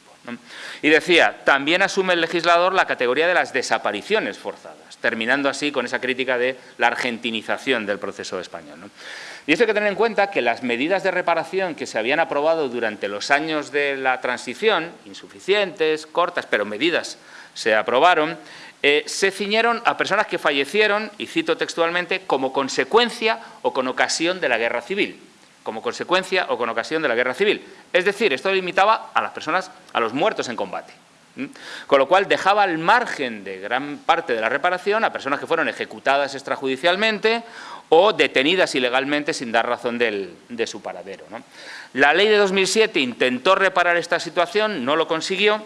Y decía, también asume el legislador la categoría de las desapariciones forzadas, terminando así con esa crítica de la argentinización del proceso español. Y esto hay que tener en cuenta que las medidas de reparación que se habían aprobado durante los años de la transición, insuficientes, cortas, pero medidas se aprobaron, eh, se ciñeron a personas que fallecieron, y cito textualmente, como consecuencia o con ocasión de la guerra civil. Como consecuencia o con ocasión de la guerra civil. Es decir, esto limitaba a las personas, a los muertos en combate. Con lo cual dejaba al margen de gran parte de la reparación a personas que fueron ejecutadas extrajudicialmente o detenidas ilegalmente sin dar razón de su paradero. La ley de 2007 intentó reparar esta situación, no lo consiguió,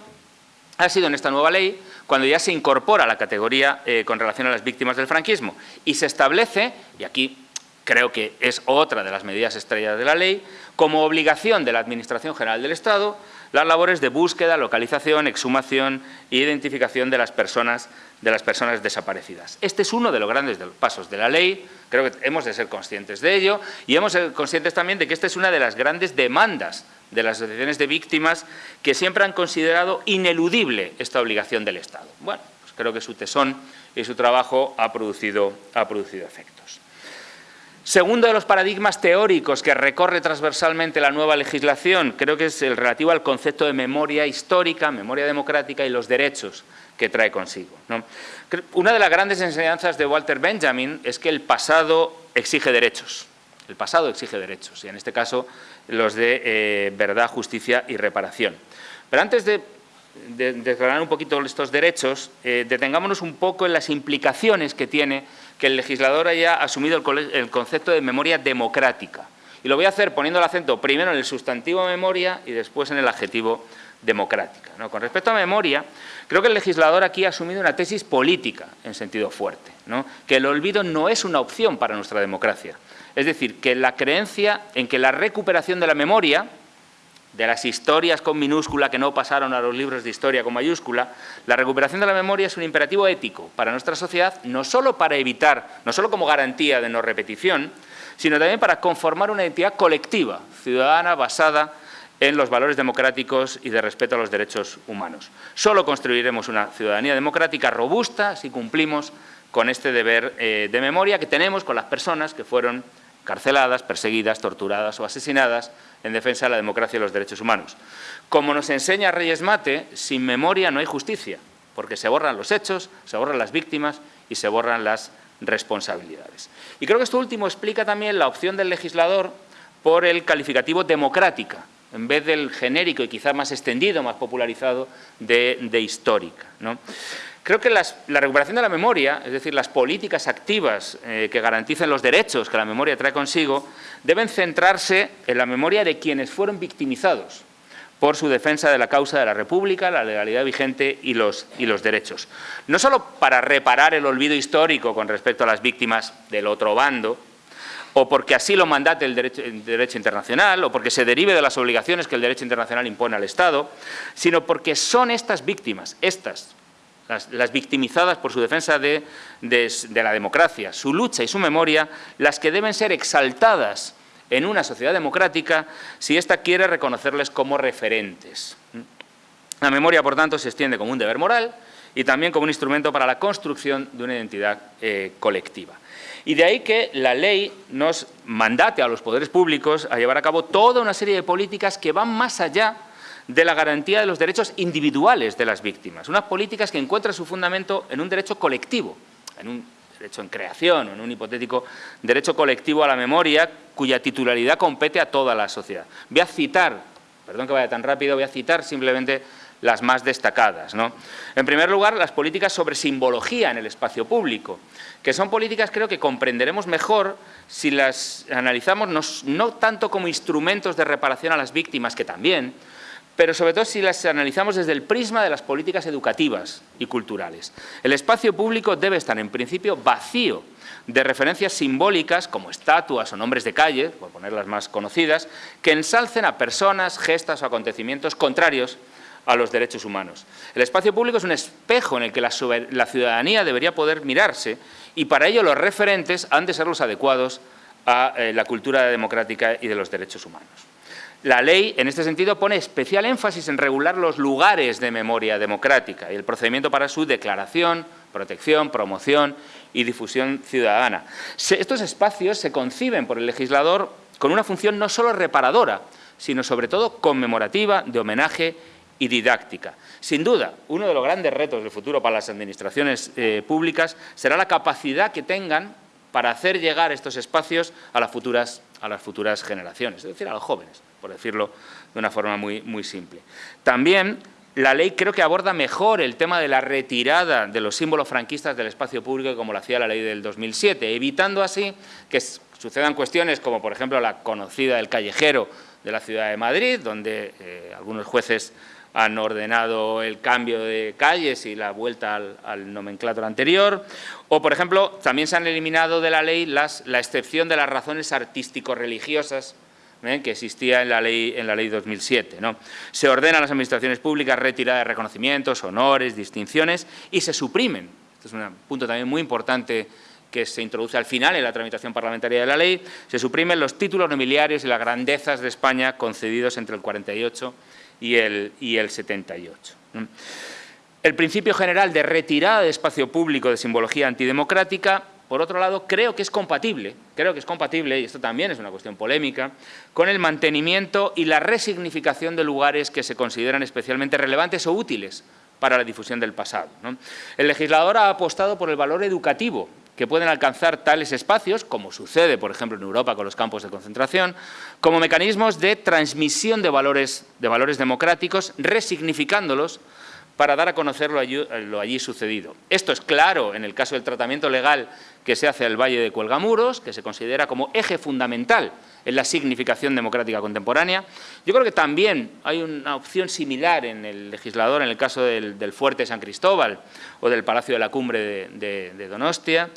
ha sido en esta nueva ley cuando ya se incorpora la categoría eh, con relación a las víctimas del franquismo. Y se establece, y aquí creo que es otra de las medidas estrellas de la ley, como obligación de la Administración General del Estado las labores de búsqueda, localización, exhumación e identificación de las personas, de las personas desaparecidas. Este es uno de los grandes pasos de la ley, creo que hemos de ser conscientes de ello y hemos de ser conscientes también de que esta es una de las grandes demandas de las asociaciones de víctimas que siempre han considerado ineludible esta obligación del Estado. Bueno, pues creo que su tesón y su trabajo ha ha producido efectos. Segundo de los paradigmas teóricos que recorre transversalmente la nueva legislación, creo que es el relativo al concepto de memoria histórica, memoria democrática y los derechos que trae consigo. Una de las grandes enseñanzas de Walter Benjamin es que el pasado exige derechos. El pasado exige derechos, y en este caso los de eh, verdad, justicia y reparación. Pero antes de, de, un poquito estos derechos, eh, detengámonos un poco en las implicaciones que tiene que el legislador haya asumido el, concepto de memoria democrática. Y lo voy a hacer poniendo el acento primero en el sustantivo memoria y después en el adjetivo democrática. Con respecto a memoria, creo que el legislador aquí ha asumido una tesis política en sentido fuerte, que el olvido no es una opción para nuestra democracia. Es decir, que la creencia en que la recuperación de la memoria, de las historias con minúscula que no pasaron a los libros de historia con mayúscula, la recuperación de la memoria es un imperativo ético para nuestra sociedad, no solo para evitar, no solo como garantía de no repetición, sino también para conformar una identidad colectiva, ciudadana, basada en los valores democráticos y de respeto a los derechos humanos. Solo construiremos una ciudadanía democrática robusta si cumplimos con este deber eh, de memoria que tenemos con las personas que fueron carceladas, perseguidas, torturadas o asesinadas en defensa de la democracia y los derechos humanos. Como nos enseña Reyes Mate, sin memoria no hay justicia, porque se borran los hechos, se borran las víctimas y se borran las responsabilidades. Y creo que esto último explica también la opción del legislador por el calificativo democrática, en vez del genérico y quizá más extendido, más popularizado de, histórica. Creo que la recuperación de la memoria, es decir, las políticas activas eh, que garanticen los derechos que la memoria trae consigo, deben centrarse en la memoria de quienes fueron victimizados por su defensa de la causa de la República, la legalidad vigente y los, derechos. No solo para reparar el olvido histórico con respecto a las víctimas del otro bando, o porque así lo mandate el derecho, el derecho, internacional, o porque se derive de las obligaciones que el derecho internacional impone al Estado, sino porque son estas víctimas, estas las, victimizadas por su defensa de, la democracia, su lucha y su memoria, las que deben ser exaltadas en una sociedad democrática si ésta quiere reconocerles como referentes. La memoria, por tanto, se extiende como un deber moral y también como un instrumento para la construcción de una identidad eh, colectiva. Y de ahí que la ley nos mandate a los poderes públicos a llevar a cabo toda una serie de políticas que van más allá de la garantía de los derechos individuales de las víctimas. Unas políticas que encuentran su fundamento en un derecho colectivo, en un derecho en creación en un hipotético derecho colectivo a la memoria cuya titularidad compete a toda la sociedad. Voy a citar, perdón que vaya tan rápido, voy a citar simplemente las más destacadas. ¿no? En primer lugar, las políticas sobre simbología en el espacio público, que son políticas creo que comprenderemos mejor si las analizamos no tanto como instrumentos de reparación a las víctimas, que también, pero sobre todo si las analizamos desde el prisma de las políticas educativas y culturales. El espacio público debe estar en principio vacío de referencias simbólicas como estatuas o nombres de calle, por poner las más conocidas, que ensalcen a personas, gestas o acontecimientos contrarios a los derechos humanos. El espacio público es un espejo en el que la, ciudadanía debería poder mirarse y para ello los referentes han de ser los adecuados a eh, la cultura democrática y de los derechos humanos. La ley, en este sentido, pone especial énfasis en regular los lugares de memoria democrática y el procedimiento para su declaración, protección, promoción y difusión ciudadana. estos espacios se conciben por el legislador con una función no solo reparadora, sino sobre todo conmemorativa, de homenaje y didáctica. Sin duda, uno de los grandes retos del futuro para las administraciones eh, públicas será la capacidad que tengan para hacer llegar estos espacios a las futuras, a las futuras generaciones, es decir, a los jóvenes, por decirlo de una forma muy, muy simple. También la ley creo que aborda mejor el tema de la retirada de los símbolos franquistas del espacio público como lo hacía la ley del 2007, evitando así que sucedan cuestiones como, por ejemplo, la conocida del callejero de la ciudad de Madrid, donde eh, algunos jueces han ordenado el cambio de calles y la vuelta al, nomenclator anterior. O, por ejemplo, también se han eliminado de la ley las, la excepción de las razones artístico-religiosas ¿eh? que existía en la ley, en la ley 2007. ¿no? Se ordena a las administraciones públicas retirada de reconocimientos, honores, distinciones y se suprimen, este es un punto también muy importante que se introduce al final en la tramitación parlamentaria de la ley, se suprimen los títulos nobiliarios y las grandezas de España concedidos entre el 48 y el, y el 78. El principio general de retirada de espacio público de simbología antidemocrática, por otro lado, creo que es compatible, creo que es compatible, y esto también es una cuestión polémica, con el mantenimiento y la resignificación de lugares que se consideran especialmente relevantes o útiles para la difusión del pasado. El legislador ha apostado por el valor educativo que pueden alcanzar tales espacios, como sucede, por ejemplo, en Europa con los campos de concentración, como mecanismos de transmisión de valores, de valores democráticos, resignificándolos para dar a conocer lo allí, sucedido. Esto es claro en el caso del tratamiento legal que se hace al Valle de Cuelgamuros, que se considera como eje fundamental en la significación democrática contemporánea. Yo creo que también hay una opción similar en el legislador en el caso del, Fuerte San Cristóbal o del Palacio de la Cumbre de, Donostia.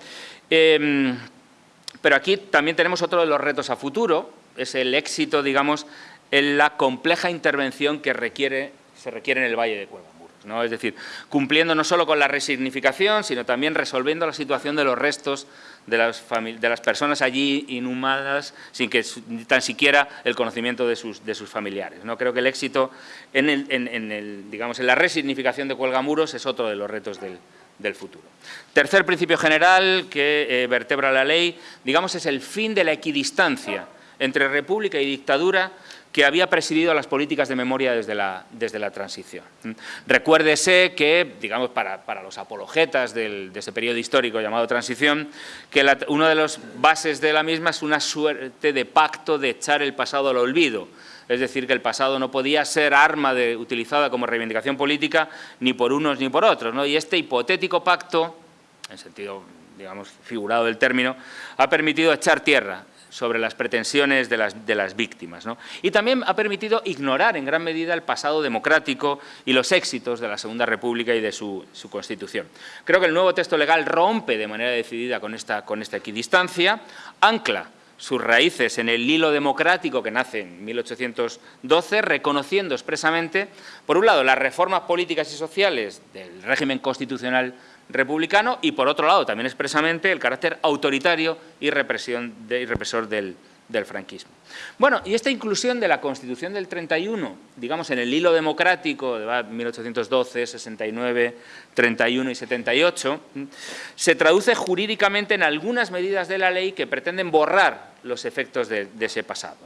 Em, pero aquí también tenemos otro de los retos a futuro, es el éxito, digamos, en la compleja intervención que se requiere en el Valle de Es decir, cumpliendo no solo con la resignificación, sino también resolviendo la situación de los restos de las, personas allí inhumadas sin que tan siquiera el conocimiento de sus, familiares. ¿no? Creo que el éxito en, la resignificación de Cuelgamuros es otro de los retos del, del futuro. Tercer principio general que eh, vertebra la ley, digamos, es el fin de la equidistancia entre república y dictadura que había presidido las políticas de memoria desde la, desde la transición. Recuérdese que, digamos, para, los apologetas de ese periodo histórico llamado transición, que una de las bases de la misma es una suerte de pacto de echar el pasado al olvido, es decir, que el pasado no podía ser arma de, utilizada como reivindicación política ni por unos ni por otros. ¿no? Y este hipotético pacto, en sentido digamos, figurado del término, ha permitido echar tierra sobre las pretensiones de las, de las víctimas. Y también ha permitido ignorar en gran medida el pasado democrático y los éxitos de la Segunda República y de su, Constitución. Creo que el nuevo texto legal rompe de manera decidida con esta, con esta equidistancia, ancla sus raíces en el hilo democrático que nace en 1812, reconociendo expresamente, por un lado, las reformas políticas y sociales del régimen constitucional republicano y, por otro lado, también expresamente el carácter autoritario y, represión y represor del, del franquismo. Bueno, y esta inclusión de la Constitución del 31, digamos, en el hilo democrático de 1812, 69, 31 y 78, se traduce jurídicamente en algunas medidas de la ley que pretenden borrar los efectos de, ese pasado.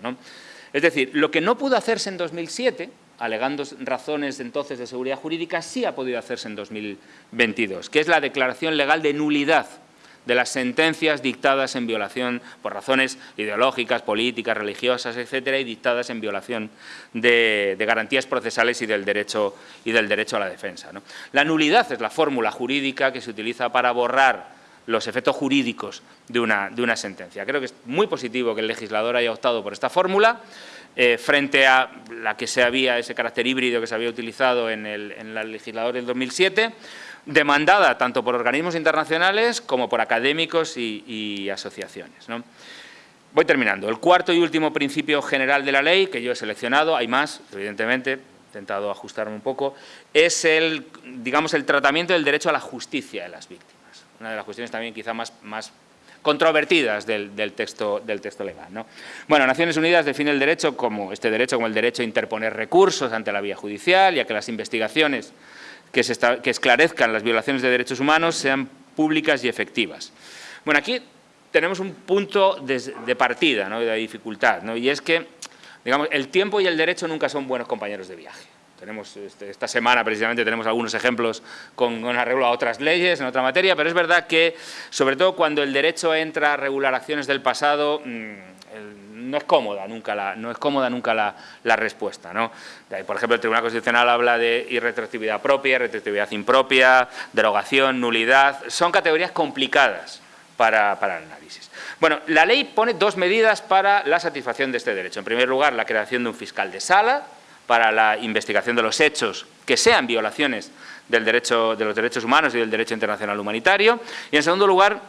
Es decir, lo que no pudo hacerse en 2007, alegando razones entonces de seguridad jurídica, sí ha podido hacerse en 2022, que es la declaración legal de nulidad de las sentencias dictadas en violación por razones ideológicas, políticas, religiosas, etcétera, y dictadas en violación de, garantías procesales y del derecho, y del derecho a la defensa. La nulidad es la fórmula jurídica que se utiliza para borrar los efectos jurídicos de una, de una sentencia. Creo que es muy positivo que el legislador haya optado por esta fórmula, eh, frente a la que se había, ese carácter híbrido que se había utilizado en el, en el legislador del 2007, demandada tanto por organismos internacionales como por académicos y, asociaciones. Voy terminando. El cuarto y último principio general de la ley, que yo he seleccionado, hay más, evidentemente, he intentado ajustarme un poco, es el, digamos, el tratamiento del derecho a la justicia de las víctimas. Una de las cuestiones también quizá más, más controvertidas del, texto, del texto legal. Bueno, Naciones Unidas define el derecho como, este derecho como el derecho a interponer recursos ante la vía judicial y a que las investigaciones que, esclarezcan las violaciones de derechos humanos sean públicas y efectivas. Bueno, aquí tenemos un punto de, partida, ¿no? de dificultad, ¿no? y es que digamos, el tiempo y el derecho nunca son buenos compañeros de viaje. Tenemos, este, esta semana precisamente tenemos algunos ejemplos con, arreglo a otras leyes en otra materia, pero es verdad que, sobre todo cuando el derecho entra a regular acciones del pasado, mm, no es cómoda nunca la, no es cómoda nunca la, respuesta. ¿no? Por ejemplo, el Tribunal Constitucional habla de irretroactividad propia, retroactividad impropia, derogación, nulidad. Son categorías complicadas para, para el análisis. Bueno, la ley pone dos medidas para la satisfacción de este derecho. En primer lugar, la creación de un fiscal de sala para la investigación de los hechos que sean violaciones del derecho, de los derechos humanos y del derecho internacional humanitario. Y en segundo lugar,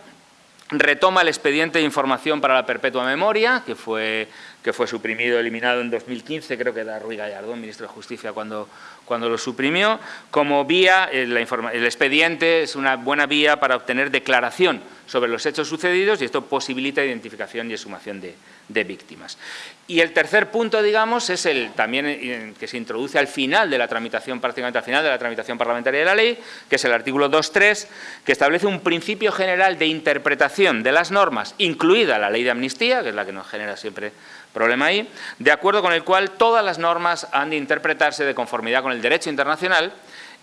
retoma el expediente de información para la perpetua memoria, que fue, que fue suprimido, eliminado en 2015, creo que era Rui Gallardón, ministro de Justicia, cuando, cuando lo suprimió, como vía, eh, el expediente es una buena vía para obtener declaración sobre los hechos sucedidos y esto posibilita identificación y exhumación de, de víctimas. Y el tercer punto, digamos, es el también eh, que se introduce al final de la tramitación, prácticamente al final de la tramitación parlamentaria de la ley, que es el artículo 2.3, que establece un principio general de interpretación de las normas, incluida la ley de amnistía, que es la que nos genera siempre problema ahí, de acuerdo con el cual todas las normas han de interpretarse de conformidad con el derecho internacional,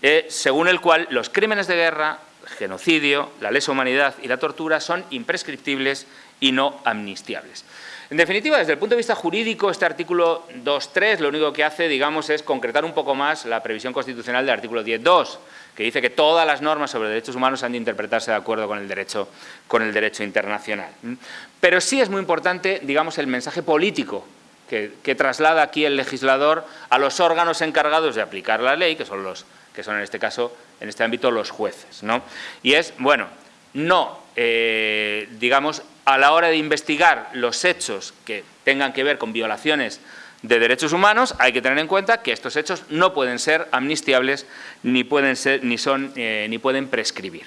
eh, según el cual los crímenes de guerra, genocidio, la lesa humanidad y la tortura son imprescriptibles y no amnistiables. En definitiva, desde el punto de vista jurídico, este artículo 2.3 lo único que hace, digamos, es concretar un poco más la previsión constitucional del artículo 10.2, que dice que todas las normas sobre derechos humanos han de interpretarse de acuerdo con el derecho, con el derecho internacional. Pero sí es muy importante, digamos, el mensaje político que, traslada aquí el legislador a los órganos encargados de aplicar la ley, que son, los, que son en este caso, en este ámbito, los jueces. ¿no? Y es, bueno, no, eh, digamos, a la hora de investigar los hechos que tengan que ver con violaciones de derechos humanos, hay que tener en cuenta que estos hechos no pueden ser amnistiables ni pueden, ser, ni son, eh, ni pueden prescribir.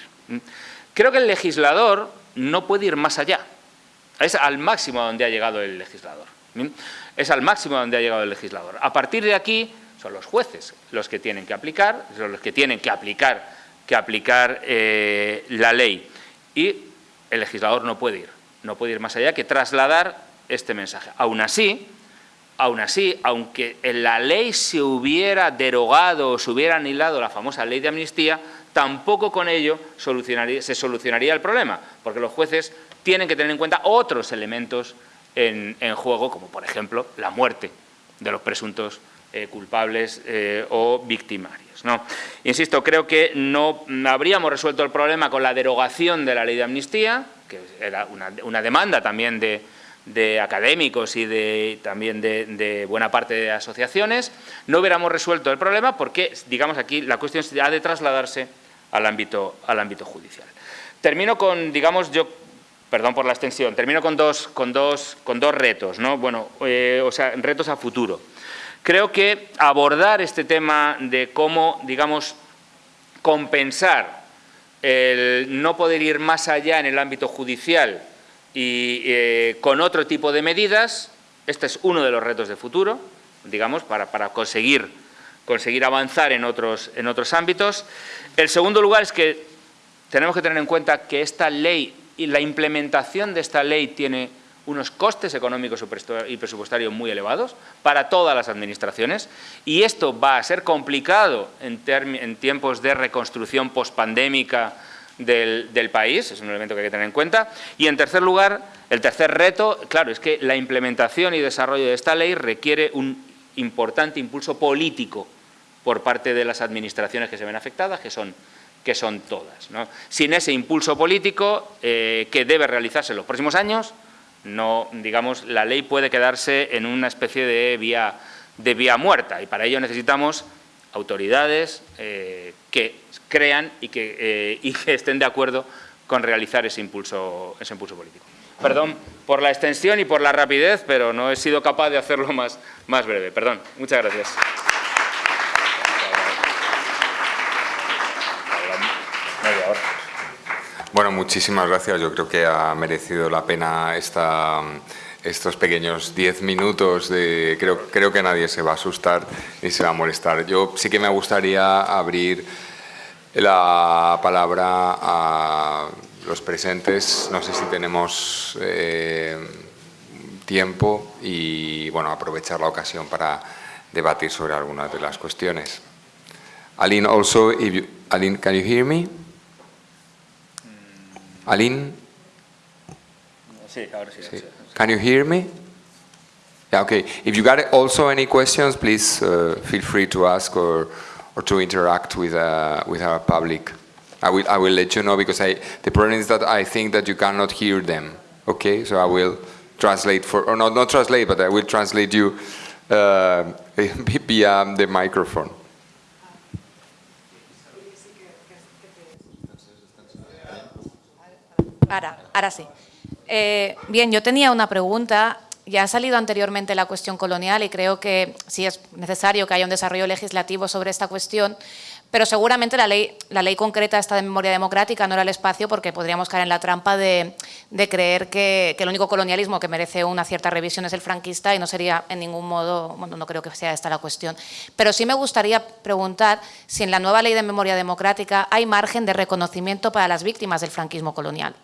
Creo que el legislador no puede ir más allá. Es al máximo donde ha llegado el legislador. Es al máximo donde ha llegado el legislador. A partir de aquí son los jueces los que tienen que aplicar, son los que tienen que aplicar, que aplicar eh, la ley. Y el legislador no puede ir no puede ir más allá que trasladar este mensaje. Aún así, aún así, aunque en la ley se hubiera derogado o se hubiera anilado la famosa ley de amnistía, tampoco con ello se solucionaría el problema, porque los jueces tienen que tener en cuenta otros elementos en, juego, como por ejemplo la muerte de los presuntos eh, culpables eh, o victimarios. ¿no? Insisto, creo que no habríamos resuelto el problema con la derogación de la ley de amnistía, que era una, demanda también de, académicos y de, también de, buena parte de asociaciones, no hubiéramos resuelto el problema porque, digamos aquí, la cuestión ha de trasladarse al ámbito, al ámbito judicial. Termino con, digamos, yo perdón por la extensión, termino con dos, con dos, con dos retos, ¿no? Bueno, eh, o sea, retos a futuro. Creo que abordar este tema de cómo, digamos, compensar el no poder ir más allá en el ámbito judicial y eh, con otro tipo de medidas, este es uno de los retos de futuro, digamos, para, conseguir, avanzar en otros, en ámbitos. El segundo lugar es que tenemos que tener en cuenta que esta ley y la implementación de esta ley tiene unos costes económicos y presupuestarios muy elevados para todas las administraciones y esto va a ser complicado en, tiempos de reconstrucción postpandémica del, del país, es un elemento que hay que tener en cuenta. Y en tercer lugar, el tercer reto, claro, es que la implementación y desarrollo de esta ley requiere un importante impulso político por parte de las administraciones que se ven afectadas, que son que son todas. Sin ese impulso político eh, que debe realizarse en los próximos años, no, digamos, la ley puede quedarse en una especie de vía, de vía muerta y para ello necesitamos autoridades eh, que crean y que, eh, y que, estén de acuerdo con realizar ese impulso, ese impulso político. Perdón por la extensión y por la rapidez, pero no he sido capaz de hacerlo más, más breve. Perdón. Muchas gracias. Bueno, muchísimas gracias. Yo creo que ha merecido la pena esta, estos pequeños diez minutos. De, creo, creo que nadie se va a asustar ni se va a molestar. Yo sí que me gustaría abrir la palabra a los presentes. No sé si tenemos eh, tiempo y bueno, aprovechar la ocasión para debatir sobre algunas de las cuestiones. Aline, also, if you, Aline, can you hear me? Aline? Sí, ahora sí. sí. Can you hear me? Yeah, okay. If you got also any questions, please uh, feel free to ask or, or to interact with, uh, with our public. I will, I will let you know because I, the problem is that I think that you cannot hear them. Okay, so I will translate for, or not, not translate, but I will translate you uh, via the microphone. Ahora, ahora sí. Eh, bien, yo tenía una pregunta. Ya ha salido anteriormente la cuestión colonial y creo que sí es necesario que haya un desarrollo legislativo sobre esta cuestión, pero seguramente la ley, concreta esta de memoria democrática no era el espacio porque podríamos caer en la trampa de, creer que, el único colonialismo que merece una cierta revisión es el franquista y no sería en ningún modo, bueno, no creo que sea esta la cuestión. Pero sí me gustaría preguntar si en la nueva ley de memoria democrática hay margen de reconocimiento para las víctimas del franquismo colonial.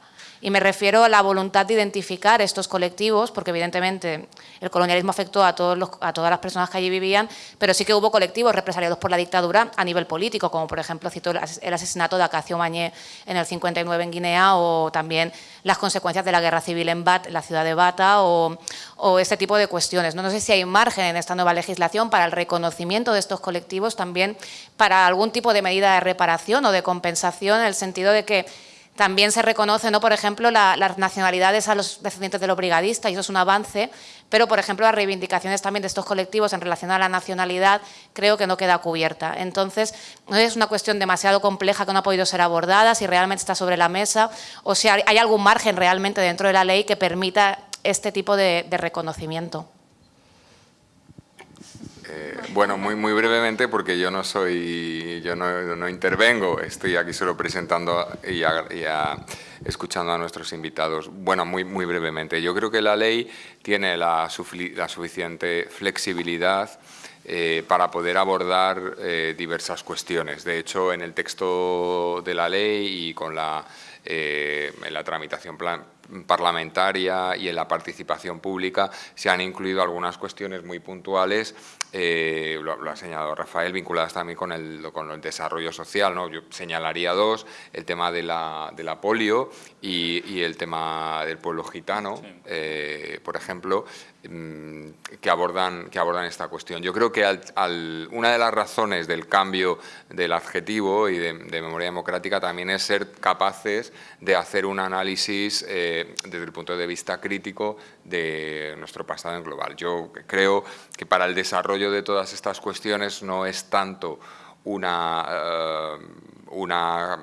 Y me refiero a la voluntad de identificar estos colectivos, porque evidentemente el colonialismo afectó a, todos a todas las personas que allí vivían, pero sí que hubo colectivos represaliados por la dictadura a nivel político, como por ejemplo cito el asesinato de Acacio Mañé en el 59 en Guinea o también las consecuencias de la guerra civil en Bat, la ciudad de Bata o, este tipo de cuestiones. No sé si hay margen en esta nueva legislación para el reconocimiento de estos colectivos, también para algún tipo de medida de reparación o de compensación, en el sentido de que también se reconoce, ¿no? por ejemplo, las nacionalidades a los descendientes de los brigadistas, y eso es un avance, pero, por ejemplo, las reivindicaciones también de estos colectivos en relación a la nacionalidad creo que no queda cubierta. Entonces, no es una cuestión demasiado compleja que no ha podido ser abordada, si realmente está sobre la mesa, o si hay algún margen realmente dentro de la ley que permita este tipo de reconocimiento. Eh, bueno, muy, muy brevemente porque yo no soy, yo no, intervengo, estoy aquí solo presentando y, escuchando a nuestros invitados. Bueno, muy, muy brevemente, yo creo que la ley tiene la, suficiente flexibilidad eh, para poder abordar eh, diversas cuestiones. De hecho, en el texto de la ley y con la, en la tramitación parlamentaria y en la participación pública se han incluido algunas cuestiones muy puntuales eh, lo, ha señalado Rafael, vinculadas también con el, con el desarrollo social. ¿no? Yo señalaría dos, el tema de la, de la polio y, el tema del pueblo gitano, eh, por ejemplo, que abordan, que abordan esta cuestión. Yo creo que una de las razones del cambio del adjetivo y de, memoria democrática también es ser capaces de hacer un análisis eh, desde el punto de vista crítico de nuestro pasado en global. Yo creo que para el desarrollo de todas estas cuestiones no es tanto una, eh, una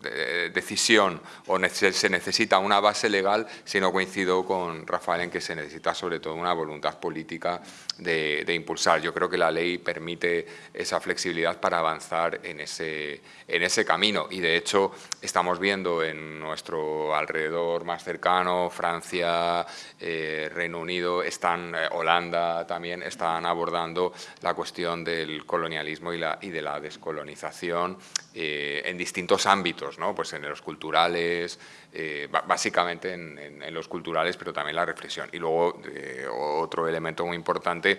decisión o se necesita una base legal, si no coincido con Rafael en que se necesita sobre todo una voluntad política de, impulsar. Yo creo que la ley permite esa flexibilidad para avanzar en ese, en ese camino y de hecho estamos viendo en nuestro alrededor más cercano, Francia, eh, Reino Unido, están, eh, Holanda también, están abordando la cuestión del colonialismo y, la, y de la descolonización eh, en distintos ámbitos, pues en los culturales, eh, básicamente en, los culturales, pero también la reflexión. Y luego eh, otro elemento muy importante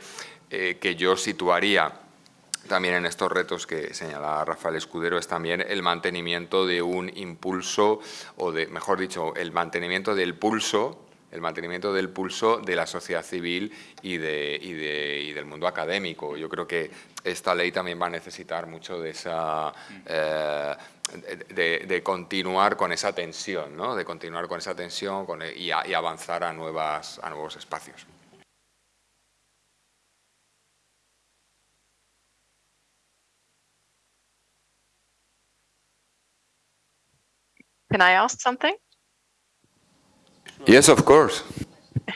que yo situaría también en estos retos que señala Rafael Escudero es también el mantenimiento de un impulso, o de, mejor dicho, el mantenimiento del pulso el mantenimiento del pulso de la sociedad civil y, de, y, del mundo académico. Yo creo que esta ley también va a necesitar mucho de esa... Eh, de, continuar con esa tensión, ¿no? de continuar con esa tensión y, avanzar a, nuevas, a nuevos espacios. Can I ask something? Yes, of course.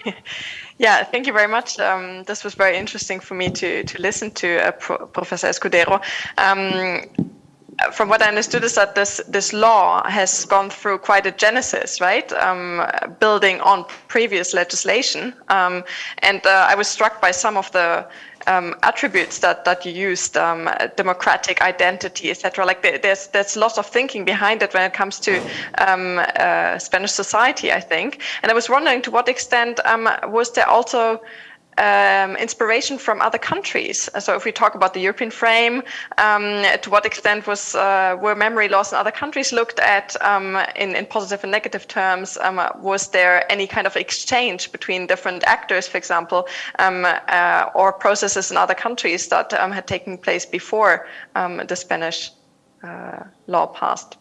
yeah, thank you very much. Um, this was very interesting for me to to listen to uh, Pro Professor Escudero. Um, from what I understood is that this this law has gone through quite a genesis, right? Um, building on previous legislation, um, and uh, I was struck by some of the um, attributes that that you used, um, democratic identity, etc. Like there's there's lots of thinking behind it when it comes to um, uh, Spanish society, I think. And I was wondering to what extent um, was there also um, inspiration from other countries. So if we talk about the European frame, um, to what extent was uh, were memory loss in other countries looked at um, in, in, positive and negative terms? Um, was there any kind of exchange between different actors, for example, um, uh, or processes in other countries that um, had taken place before the Spanish uh, law passed?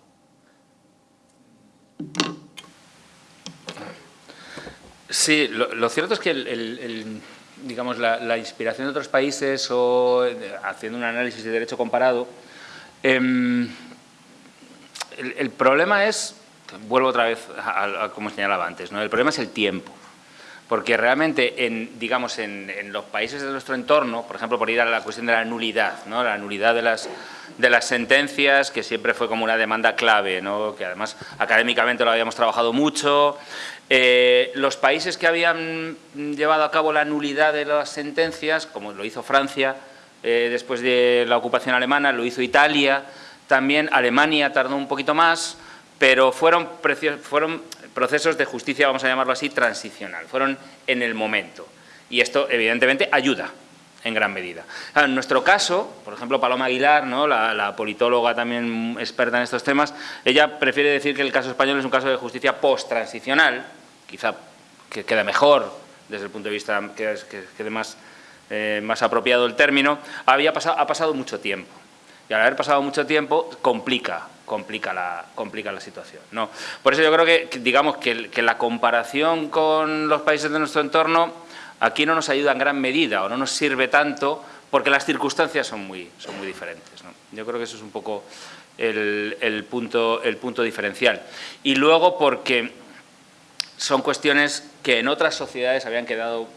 Sí, lo, lo, cierto es que el, el, el digamos, la, inspiración de otros países o haciendo un análisis de derecho comparado, em, el, problema es, vuelvo otra vez a, como señalaba antes, ¿no? el problema es el tiempo. Porque realmente, en, digamos, en, los países de nuestro entorno, por ejemplo, por ir a la cuestión de la nulidad, ¿no? la nulidad de las, de las sentencias, que siempre fue como una demanda clave, ¿no? que además académicamente lo habíamos trabajado mucho, eh, los países que habían llevado a cabo la nulidad de las sentencias, como lo hizo Francia eh, después de la ocupación alemana, lo hizo Italia, también Alemania tardó un poquito más, pero fueron, fueron procesos de justicia, vamos a llamarlo así, transicional, fueron en el momento. Y esto, evidentemente, ayuda en gran medida. En nuestro caso, por ejemplo, Paloma Aguilar, la, politóloga también experta en estos temas, ella prefiere decir que el caso español es un caso de justicia post-transicional, quizá que quede mejor desde el punto de vista que, quede más, eh, más apropiado el término, había pasado, ha pasado mucho tiempo. Y al haber pasado mucho tiempo, complica, complica la, complica la situación. ¿no? Por eso yo creo que, digamos, que, que, la comparación con los países de nuestro entorno aquí no nos ayuda en gran medida o no nos sirve tanto porque las circunstancias son muy, son muy diferentes. Yo creo que eso es un poco el, punto, el punto diferencial. Y luego porque son cuestiones que en otras sociedades habían quedado,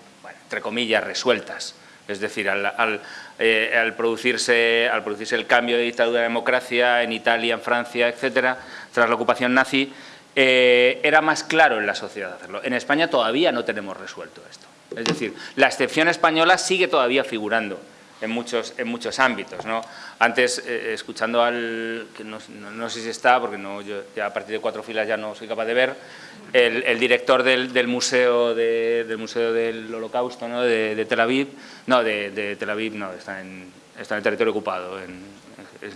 entre comillas, resueltas. Es decir, eh, al, producirse, al producirse el cambio de dictadura a democracia en Italia, en Francia, etcétera, tras la ocupación nazi, eh, era más claro en la sociedad hacerlo. En España todavía no tenemos resuelto esto. Es decir, la excepción española sigue todavía figurando en muchos, en muchos ámbitos. ¿no? Antes, eh, escuchando al, que no, sé si está, porque no, yo ya a partir de cuatro filas ya no soy capaz de ver, el, director del, museo del Museo del Holocausto ¿no? de, Tel Aviv, no, de, Tel Aviv no, está en, está en territorio ocupado,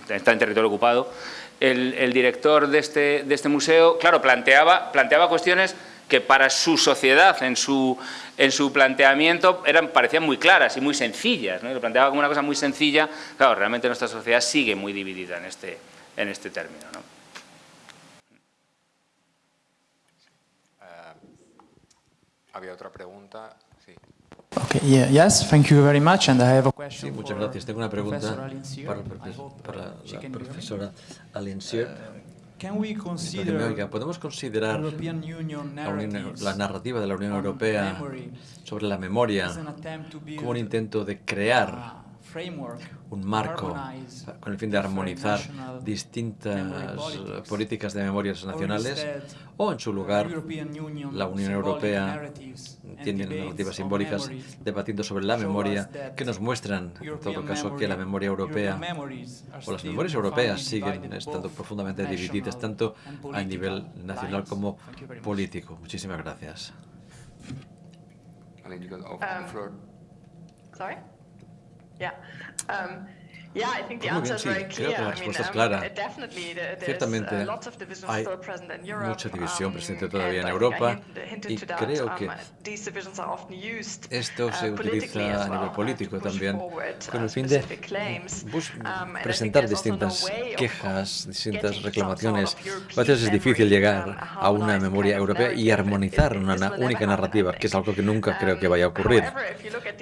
está en territorio ocupado. El, director de este, de este museo, claro, planteaba, planteaba cuestiones que para su sociedad, en su, en su planteamiento, eran, parecían muy claras y muy sencillas. ¿no? Lo planteaba como una cosa muy sencilla. Claro, realmente nuestra sociedad sigue muy dividida en este, en este término. ¿no? había otra pregunta. Sí. Okay, yeah, yes, thank you very much, and I have a question sí, muchas gracias. Tengo una pregunta para, para, la profesora Alincier. ¿Podemos considerar la, narrativa de la Unión Europea sobre la memoria como un intento de crear un marco con el fin de armonizar distintas políticas de memorias nacionales o en su lugar la Unión Europea tiene narrativas simbólicas debatiendo sobre la memoria que nos muestran en todo caso que la memoria europea o las memorias europeas siguen estando profundamente divididas tanto a nivel nacional como político. Muchísimas gracias. Yeah, I answer is very clear. Creo que la respuesta es clara. Ciertamente hay mucha división presente todavía en Europa y creo que esto se utiliza a nivel político también con el fin de presentar distintas quejas, distintas reclamaciones. A veces es difícil llegar a una memoria europea y armonizar una única narrativa, que es algo que nunca creo que vaya a ocurrir.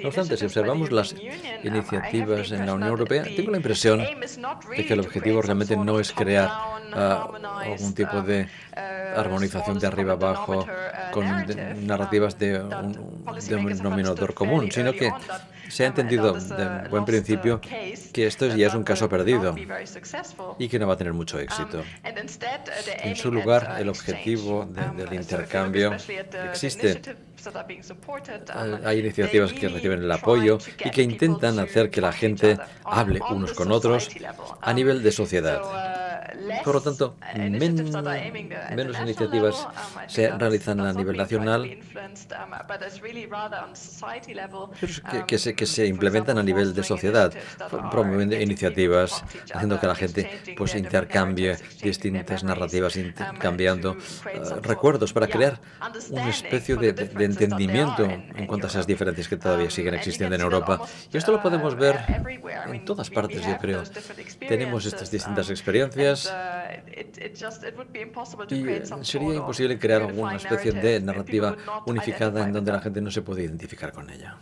No obstante, si observamos las iniciativas en la Unión Europea, tengo la impresión de que el objetivo realmente no es crear uh, algún tipo de armonización de arriba abajo con narrativas de un, de denominador común, sino que se ha entendido de buen principio que esto ya es un caso perdido y que no va a tener mucho éxito. En su lugar, el objetivo um, del intercambio existe. Hay iniciativas que reciben el apoyo y que intentan hacer que la gente hable unos con otros a nivel de sociedad. Por lo tanto, menos iniciativas se realizan a nivel nacional, que, se, que se implementan a nivel de sociedad, promoviendo iniciativas, haciendo que la gente pues, intercambie distintas narrativas, intercambiando eh, recuerdos para crear una especie de, de, entendimiento en cuanto a esas diferencias que todavía siguen existiendo en Europa. Y esto lo podemos ver en todas partes, yo creo. Tenemos estas distintas experiencias y sería imposible crear alguna especie de narrativa unificada en donde la gente no se puede identificar con ella.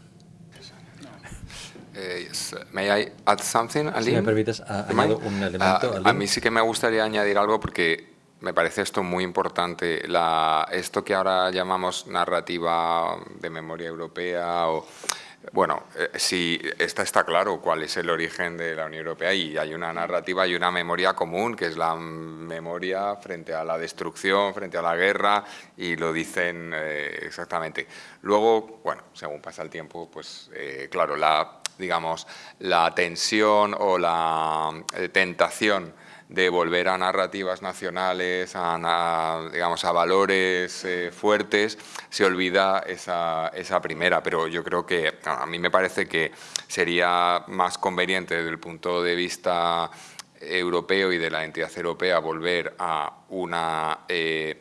Eh, May I add something, Si me permites, añado un elemento. a mí sí que me gustaría añadir algo porque me parece esto muy importante. La, esto que ahora llamamos narrativa de memoria europea o bueno, eh, sí, está, está claro cuál es el origen de la Unión Europea y hay una narrativa y una memoria común, que es la memoria frente a la destrucción, frente a la guerra, y lo dicen eh, exactamente. Luego, bueno, según pasa el tiempo, pues eh, claro, la, digamos, la tensión o la tentación de volver a narrativas nacionales, a, digamos, a valores eh, fuertes, se olvida esa, esa, primera. Pero yo creo que a mí me parece que sería más conveniente desde el punto de vista europeo y de la entidad europea volver a una... Eh,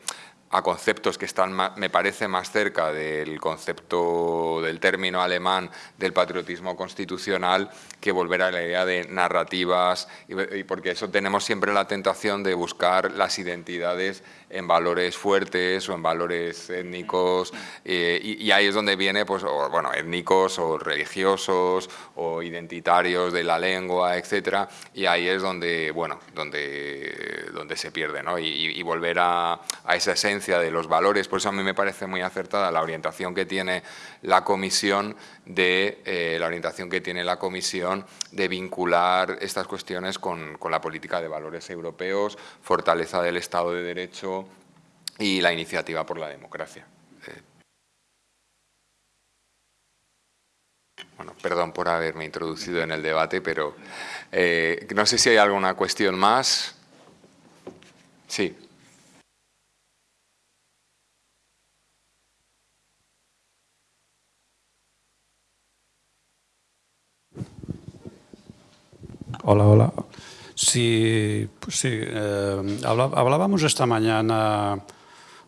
a conceptos que están, me parece, más cerca del concepto del término alemán del patriotismo constitucional que volver a la idea de narrativas, y porque eso tenemos siempre la tentación de buscar las identidades en valores fuertes o en valores étnicos eh, y, ahí es donde viene, pues, bueno, étnicos o religiosos o identitarios de la lengua, etcétera, y ahí es donde, bueno, donde, donde se pierde, ¿no? Y, volver a, esa esencia de los valores, por eso a mí me parece muy acertada la orientación que tiene la Comisión de eh, la orientación que tiene la Comisión de vincular estas cuestiones con, con la política de valores europeos, fortaleza del Estado de Derecho, y la iniciativa por la democracia. Eh, bueno, perdón por haberme introducido en el debate, pero eh, no sé si hay alguna cuestión más. Sí. Hola, hola. Sí, pues sí eh, hablábamos esta mañana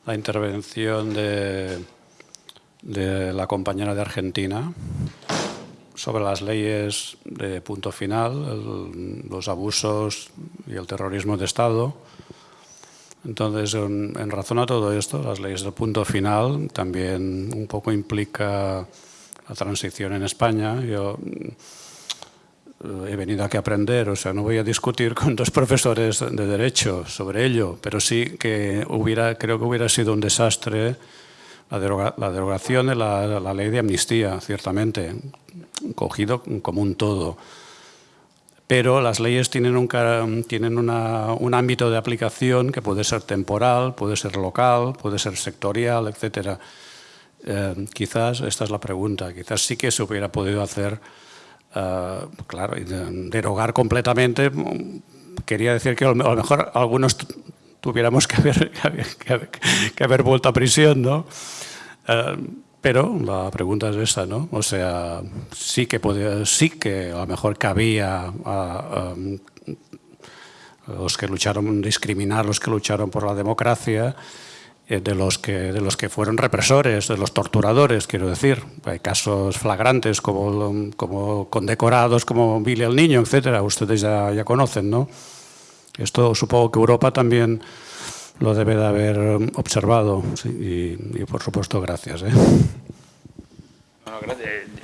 la intervención de, la compañera de Argentina sobre las leyes de punto final, los abusos y el terrorismo de Estado. Entonces, en, en, razón a todo esto, las leyes de punto final también un poco implica la transición en España. Yo he venido aquí a aprender, o sea, no voy a discutir con dos profesores de Derecho sobre ello, pero sí que hubiera, creo que hubiera sido un desastre la, derogación de la, ley de amnistía, ciertamente, cogido como un todo. Pero las leyes tienen, un, tienen un ámbito de aplicación que puede ser temporal, puede ser local, puede ser sectorial, etc. Eh, quizás, esta es la pregunta, quizás sí que se hubiera podido hacer eh, claro, derogar completamente quería decir que a lo mejor algunos tuviéramos que haber, que haber, vuelto a prisión, ¿no? Eh, pero la pregunta es esa, ¿no? O sea, sí que, podía, sí que a lo mejor cabía a, los que lucharon, discriminar los que lucharon por la democracia, de los, que, de los que fueron represores, de los torturadores, quiero decir. Hay casos flagrantes como, como condecorados, como Billy el Niño, etcétera, ustedes ya, ya conocen, ¿no? Esto supongo que Europa también lo debe de haber observado y, por supuesto gracias. ¿eh?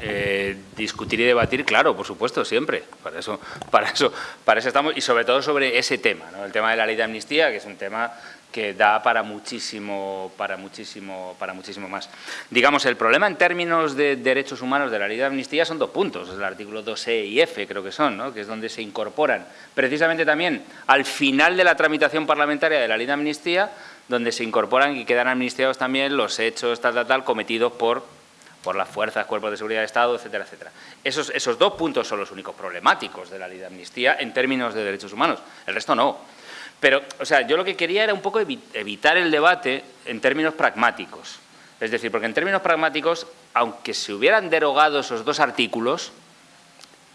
Eh, discutir y debatir, claro, por supuesto, siempre. Para eso, para eso, para eso estamos y sobre todo sobre ese tema, ¿no? el tema de la ley de amnistía, que es un tema que da para muchísimo, para muchísimo, para muchísimo más. Digamos, el problema en términos de derechos humanos de la ley de amnistía son dos puntos, el artículo 2E y F creo que son, ¿no? que es donde se incorporan precisamente también al final de la tramitación parlamentaria de la ley de amnistía, donde se incorporan y quedan amnistiados también los hechos tal, tal, tal, cometidos por, por las fuerzas, cuerpos de seguridad de Estado, etcétera, etcétera. Esos, esos dos puntos son los únicos problemáticos de la ley de amnistía en términos de derechos humanos, el resto no. Pero, o sea, yo lo que quería era un poco evitar el debate en términos pragmáticos. Es decir, porque en términos pragmáticos, aunque se hubieran derogado esos dos artículos,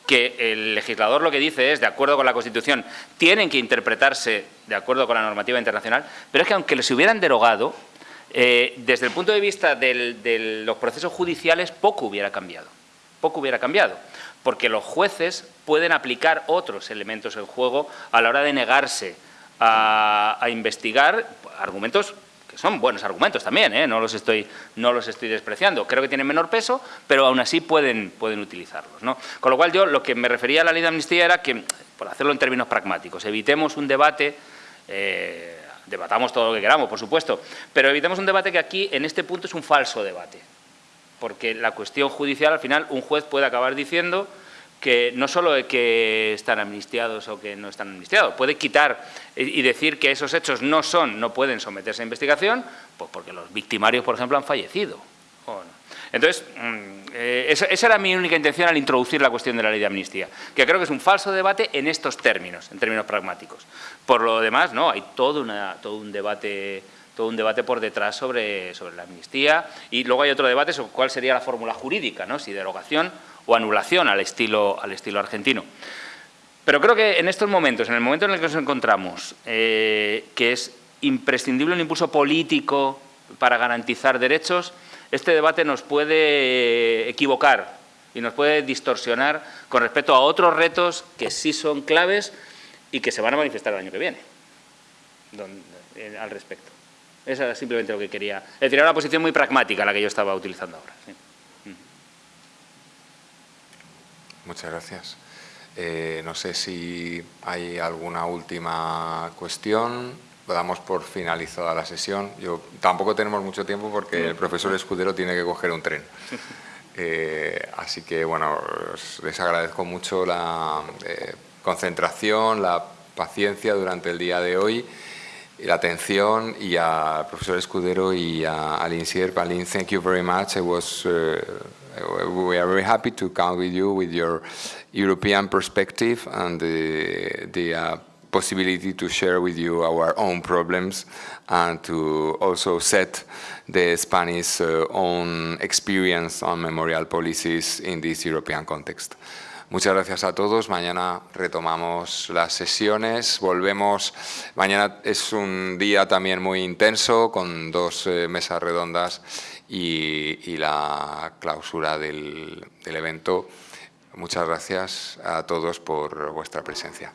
que el legislador lo que dice es, de acuerdo con la Constitución, tienen que interpretarse de acuerdo con la normativa internacional, pero es que aunque los hubieran derogado, eh, desde el punto de vista de los procesos judiciales, poco hubiera cambiado. Poco hubiera cambiado, porque los jueces pueden aplicar otros elementos en juego a la hora de negarse a, investigar argumentos que son buenos argumentos también, ¿eh? no, los estoy, no los estoy despreciando. Creo que tienen menor peso, pero aún así pueden, pueden utilizarlos. ¿no? Con lo cual yo lo que me refería a la ley de amnistía era que, por hacerlo en términos pragmáticos, evitemos un debate, eh, debatamos todo lo que queramos, por supuesto, pero evitemos un debate que aquí, en este punto, es un falso debate. Porque la cuestión judicial, al final, un juez puede acabar diciendo que no solo que están amnistiados o que no están amnistiados, puede quitar y decir que esos hechos no son, no pueden someterse a investigación, pues porque los victimarios, por ejemplo, han fallecido. Entonces, mm, eh, esa, era mi única intención al introducir la cuestión de la ley de amnistía, que creo que es un falso debate en estos términos, en términos pragmáticos. Por lo demás, no, hay todo un debate todo un debate por detrás sobre, sobre la amnistía y luego hay otro debate sobre cuál sería la fórmula jurídica, ¿no? si derogación o anulación al estilo, al estilo argentino. Pero creo que en estos momentos, en el momento en el que nos encontramos, eh, que es imprescindible un impulso político para garantizar derechos, este debate nos puede equivocar y nos puede distorsionar con respecto a otros retos que sí son claves y que se van a manifestar el año que viene eh, al respecto. Esa es simplemente lo que quería. Era una posición muy pragmática la que yo estaba utilizando ahora. Muchas gracias. Eh, no sé si hay alguna última cuestión. Damos por finalizada la sesión. Yo, tampoco tenemos mucho tiempo porque el profesor Escudero tiene que coger un tren. Eh, así que, bueno, les agradezco mucho la eh, concentración, la paciencia durante el día de hoy, la atención y al profesor Escudero y a Aline Sierp. Aline, thank you very much. I was we are very happy to count with you with your European perspective and the, the uh, possibility to share with you our own problems and to also set the Spanish uh, own experience on memorial policies in this European context. Muchas gracias a todos. Mañana retomamos las sesiones. Volvemos. Mañana es un día también muy intenso con dos eh, mesas redondas y, la clausura del evento. Muchas gracias a todos por vuestra presencia.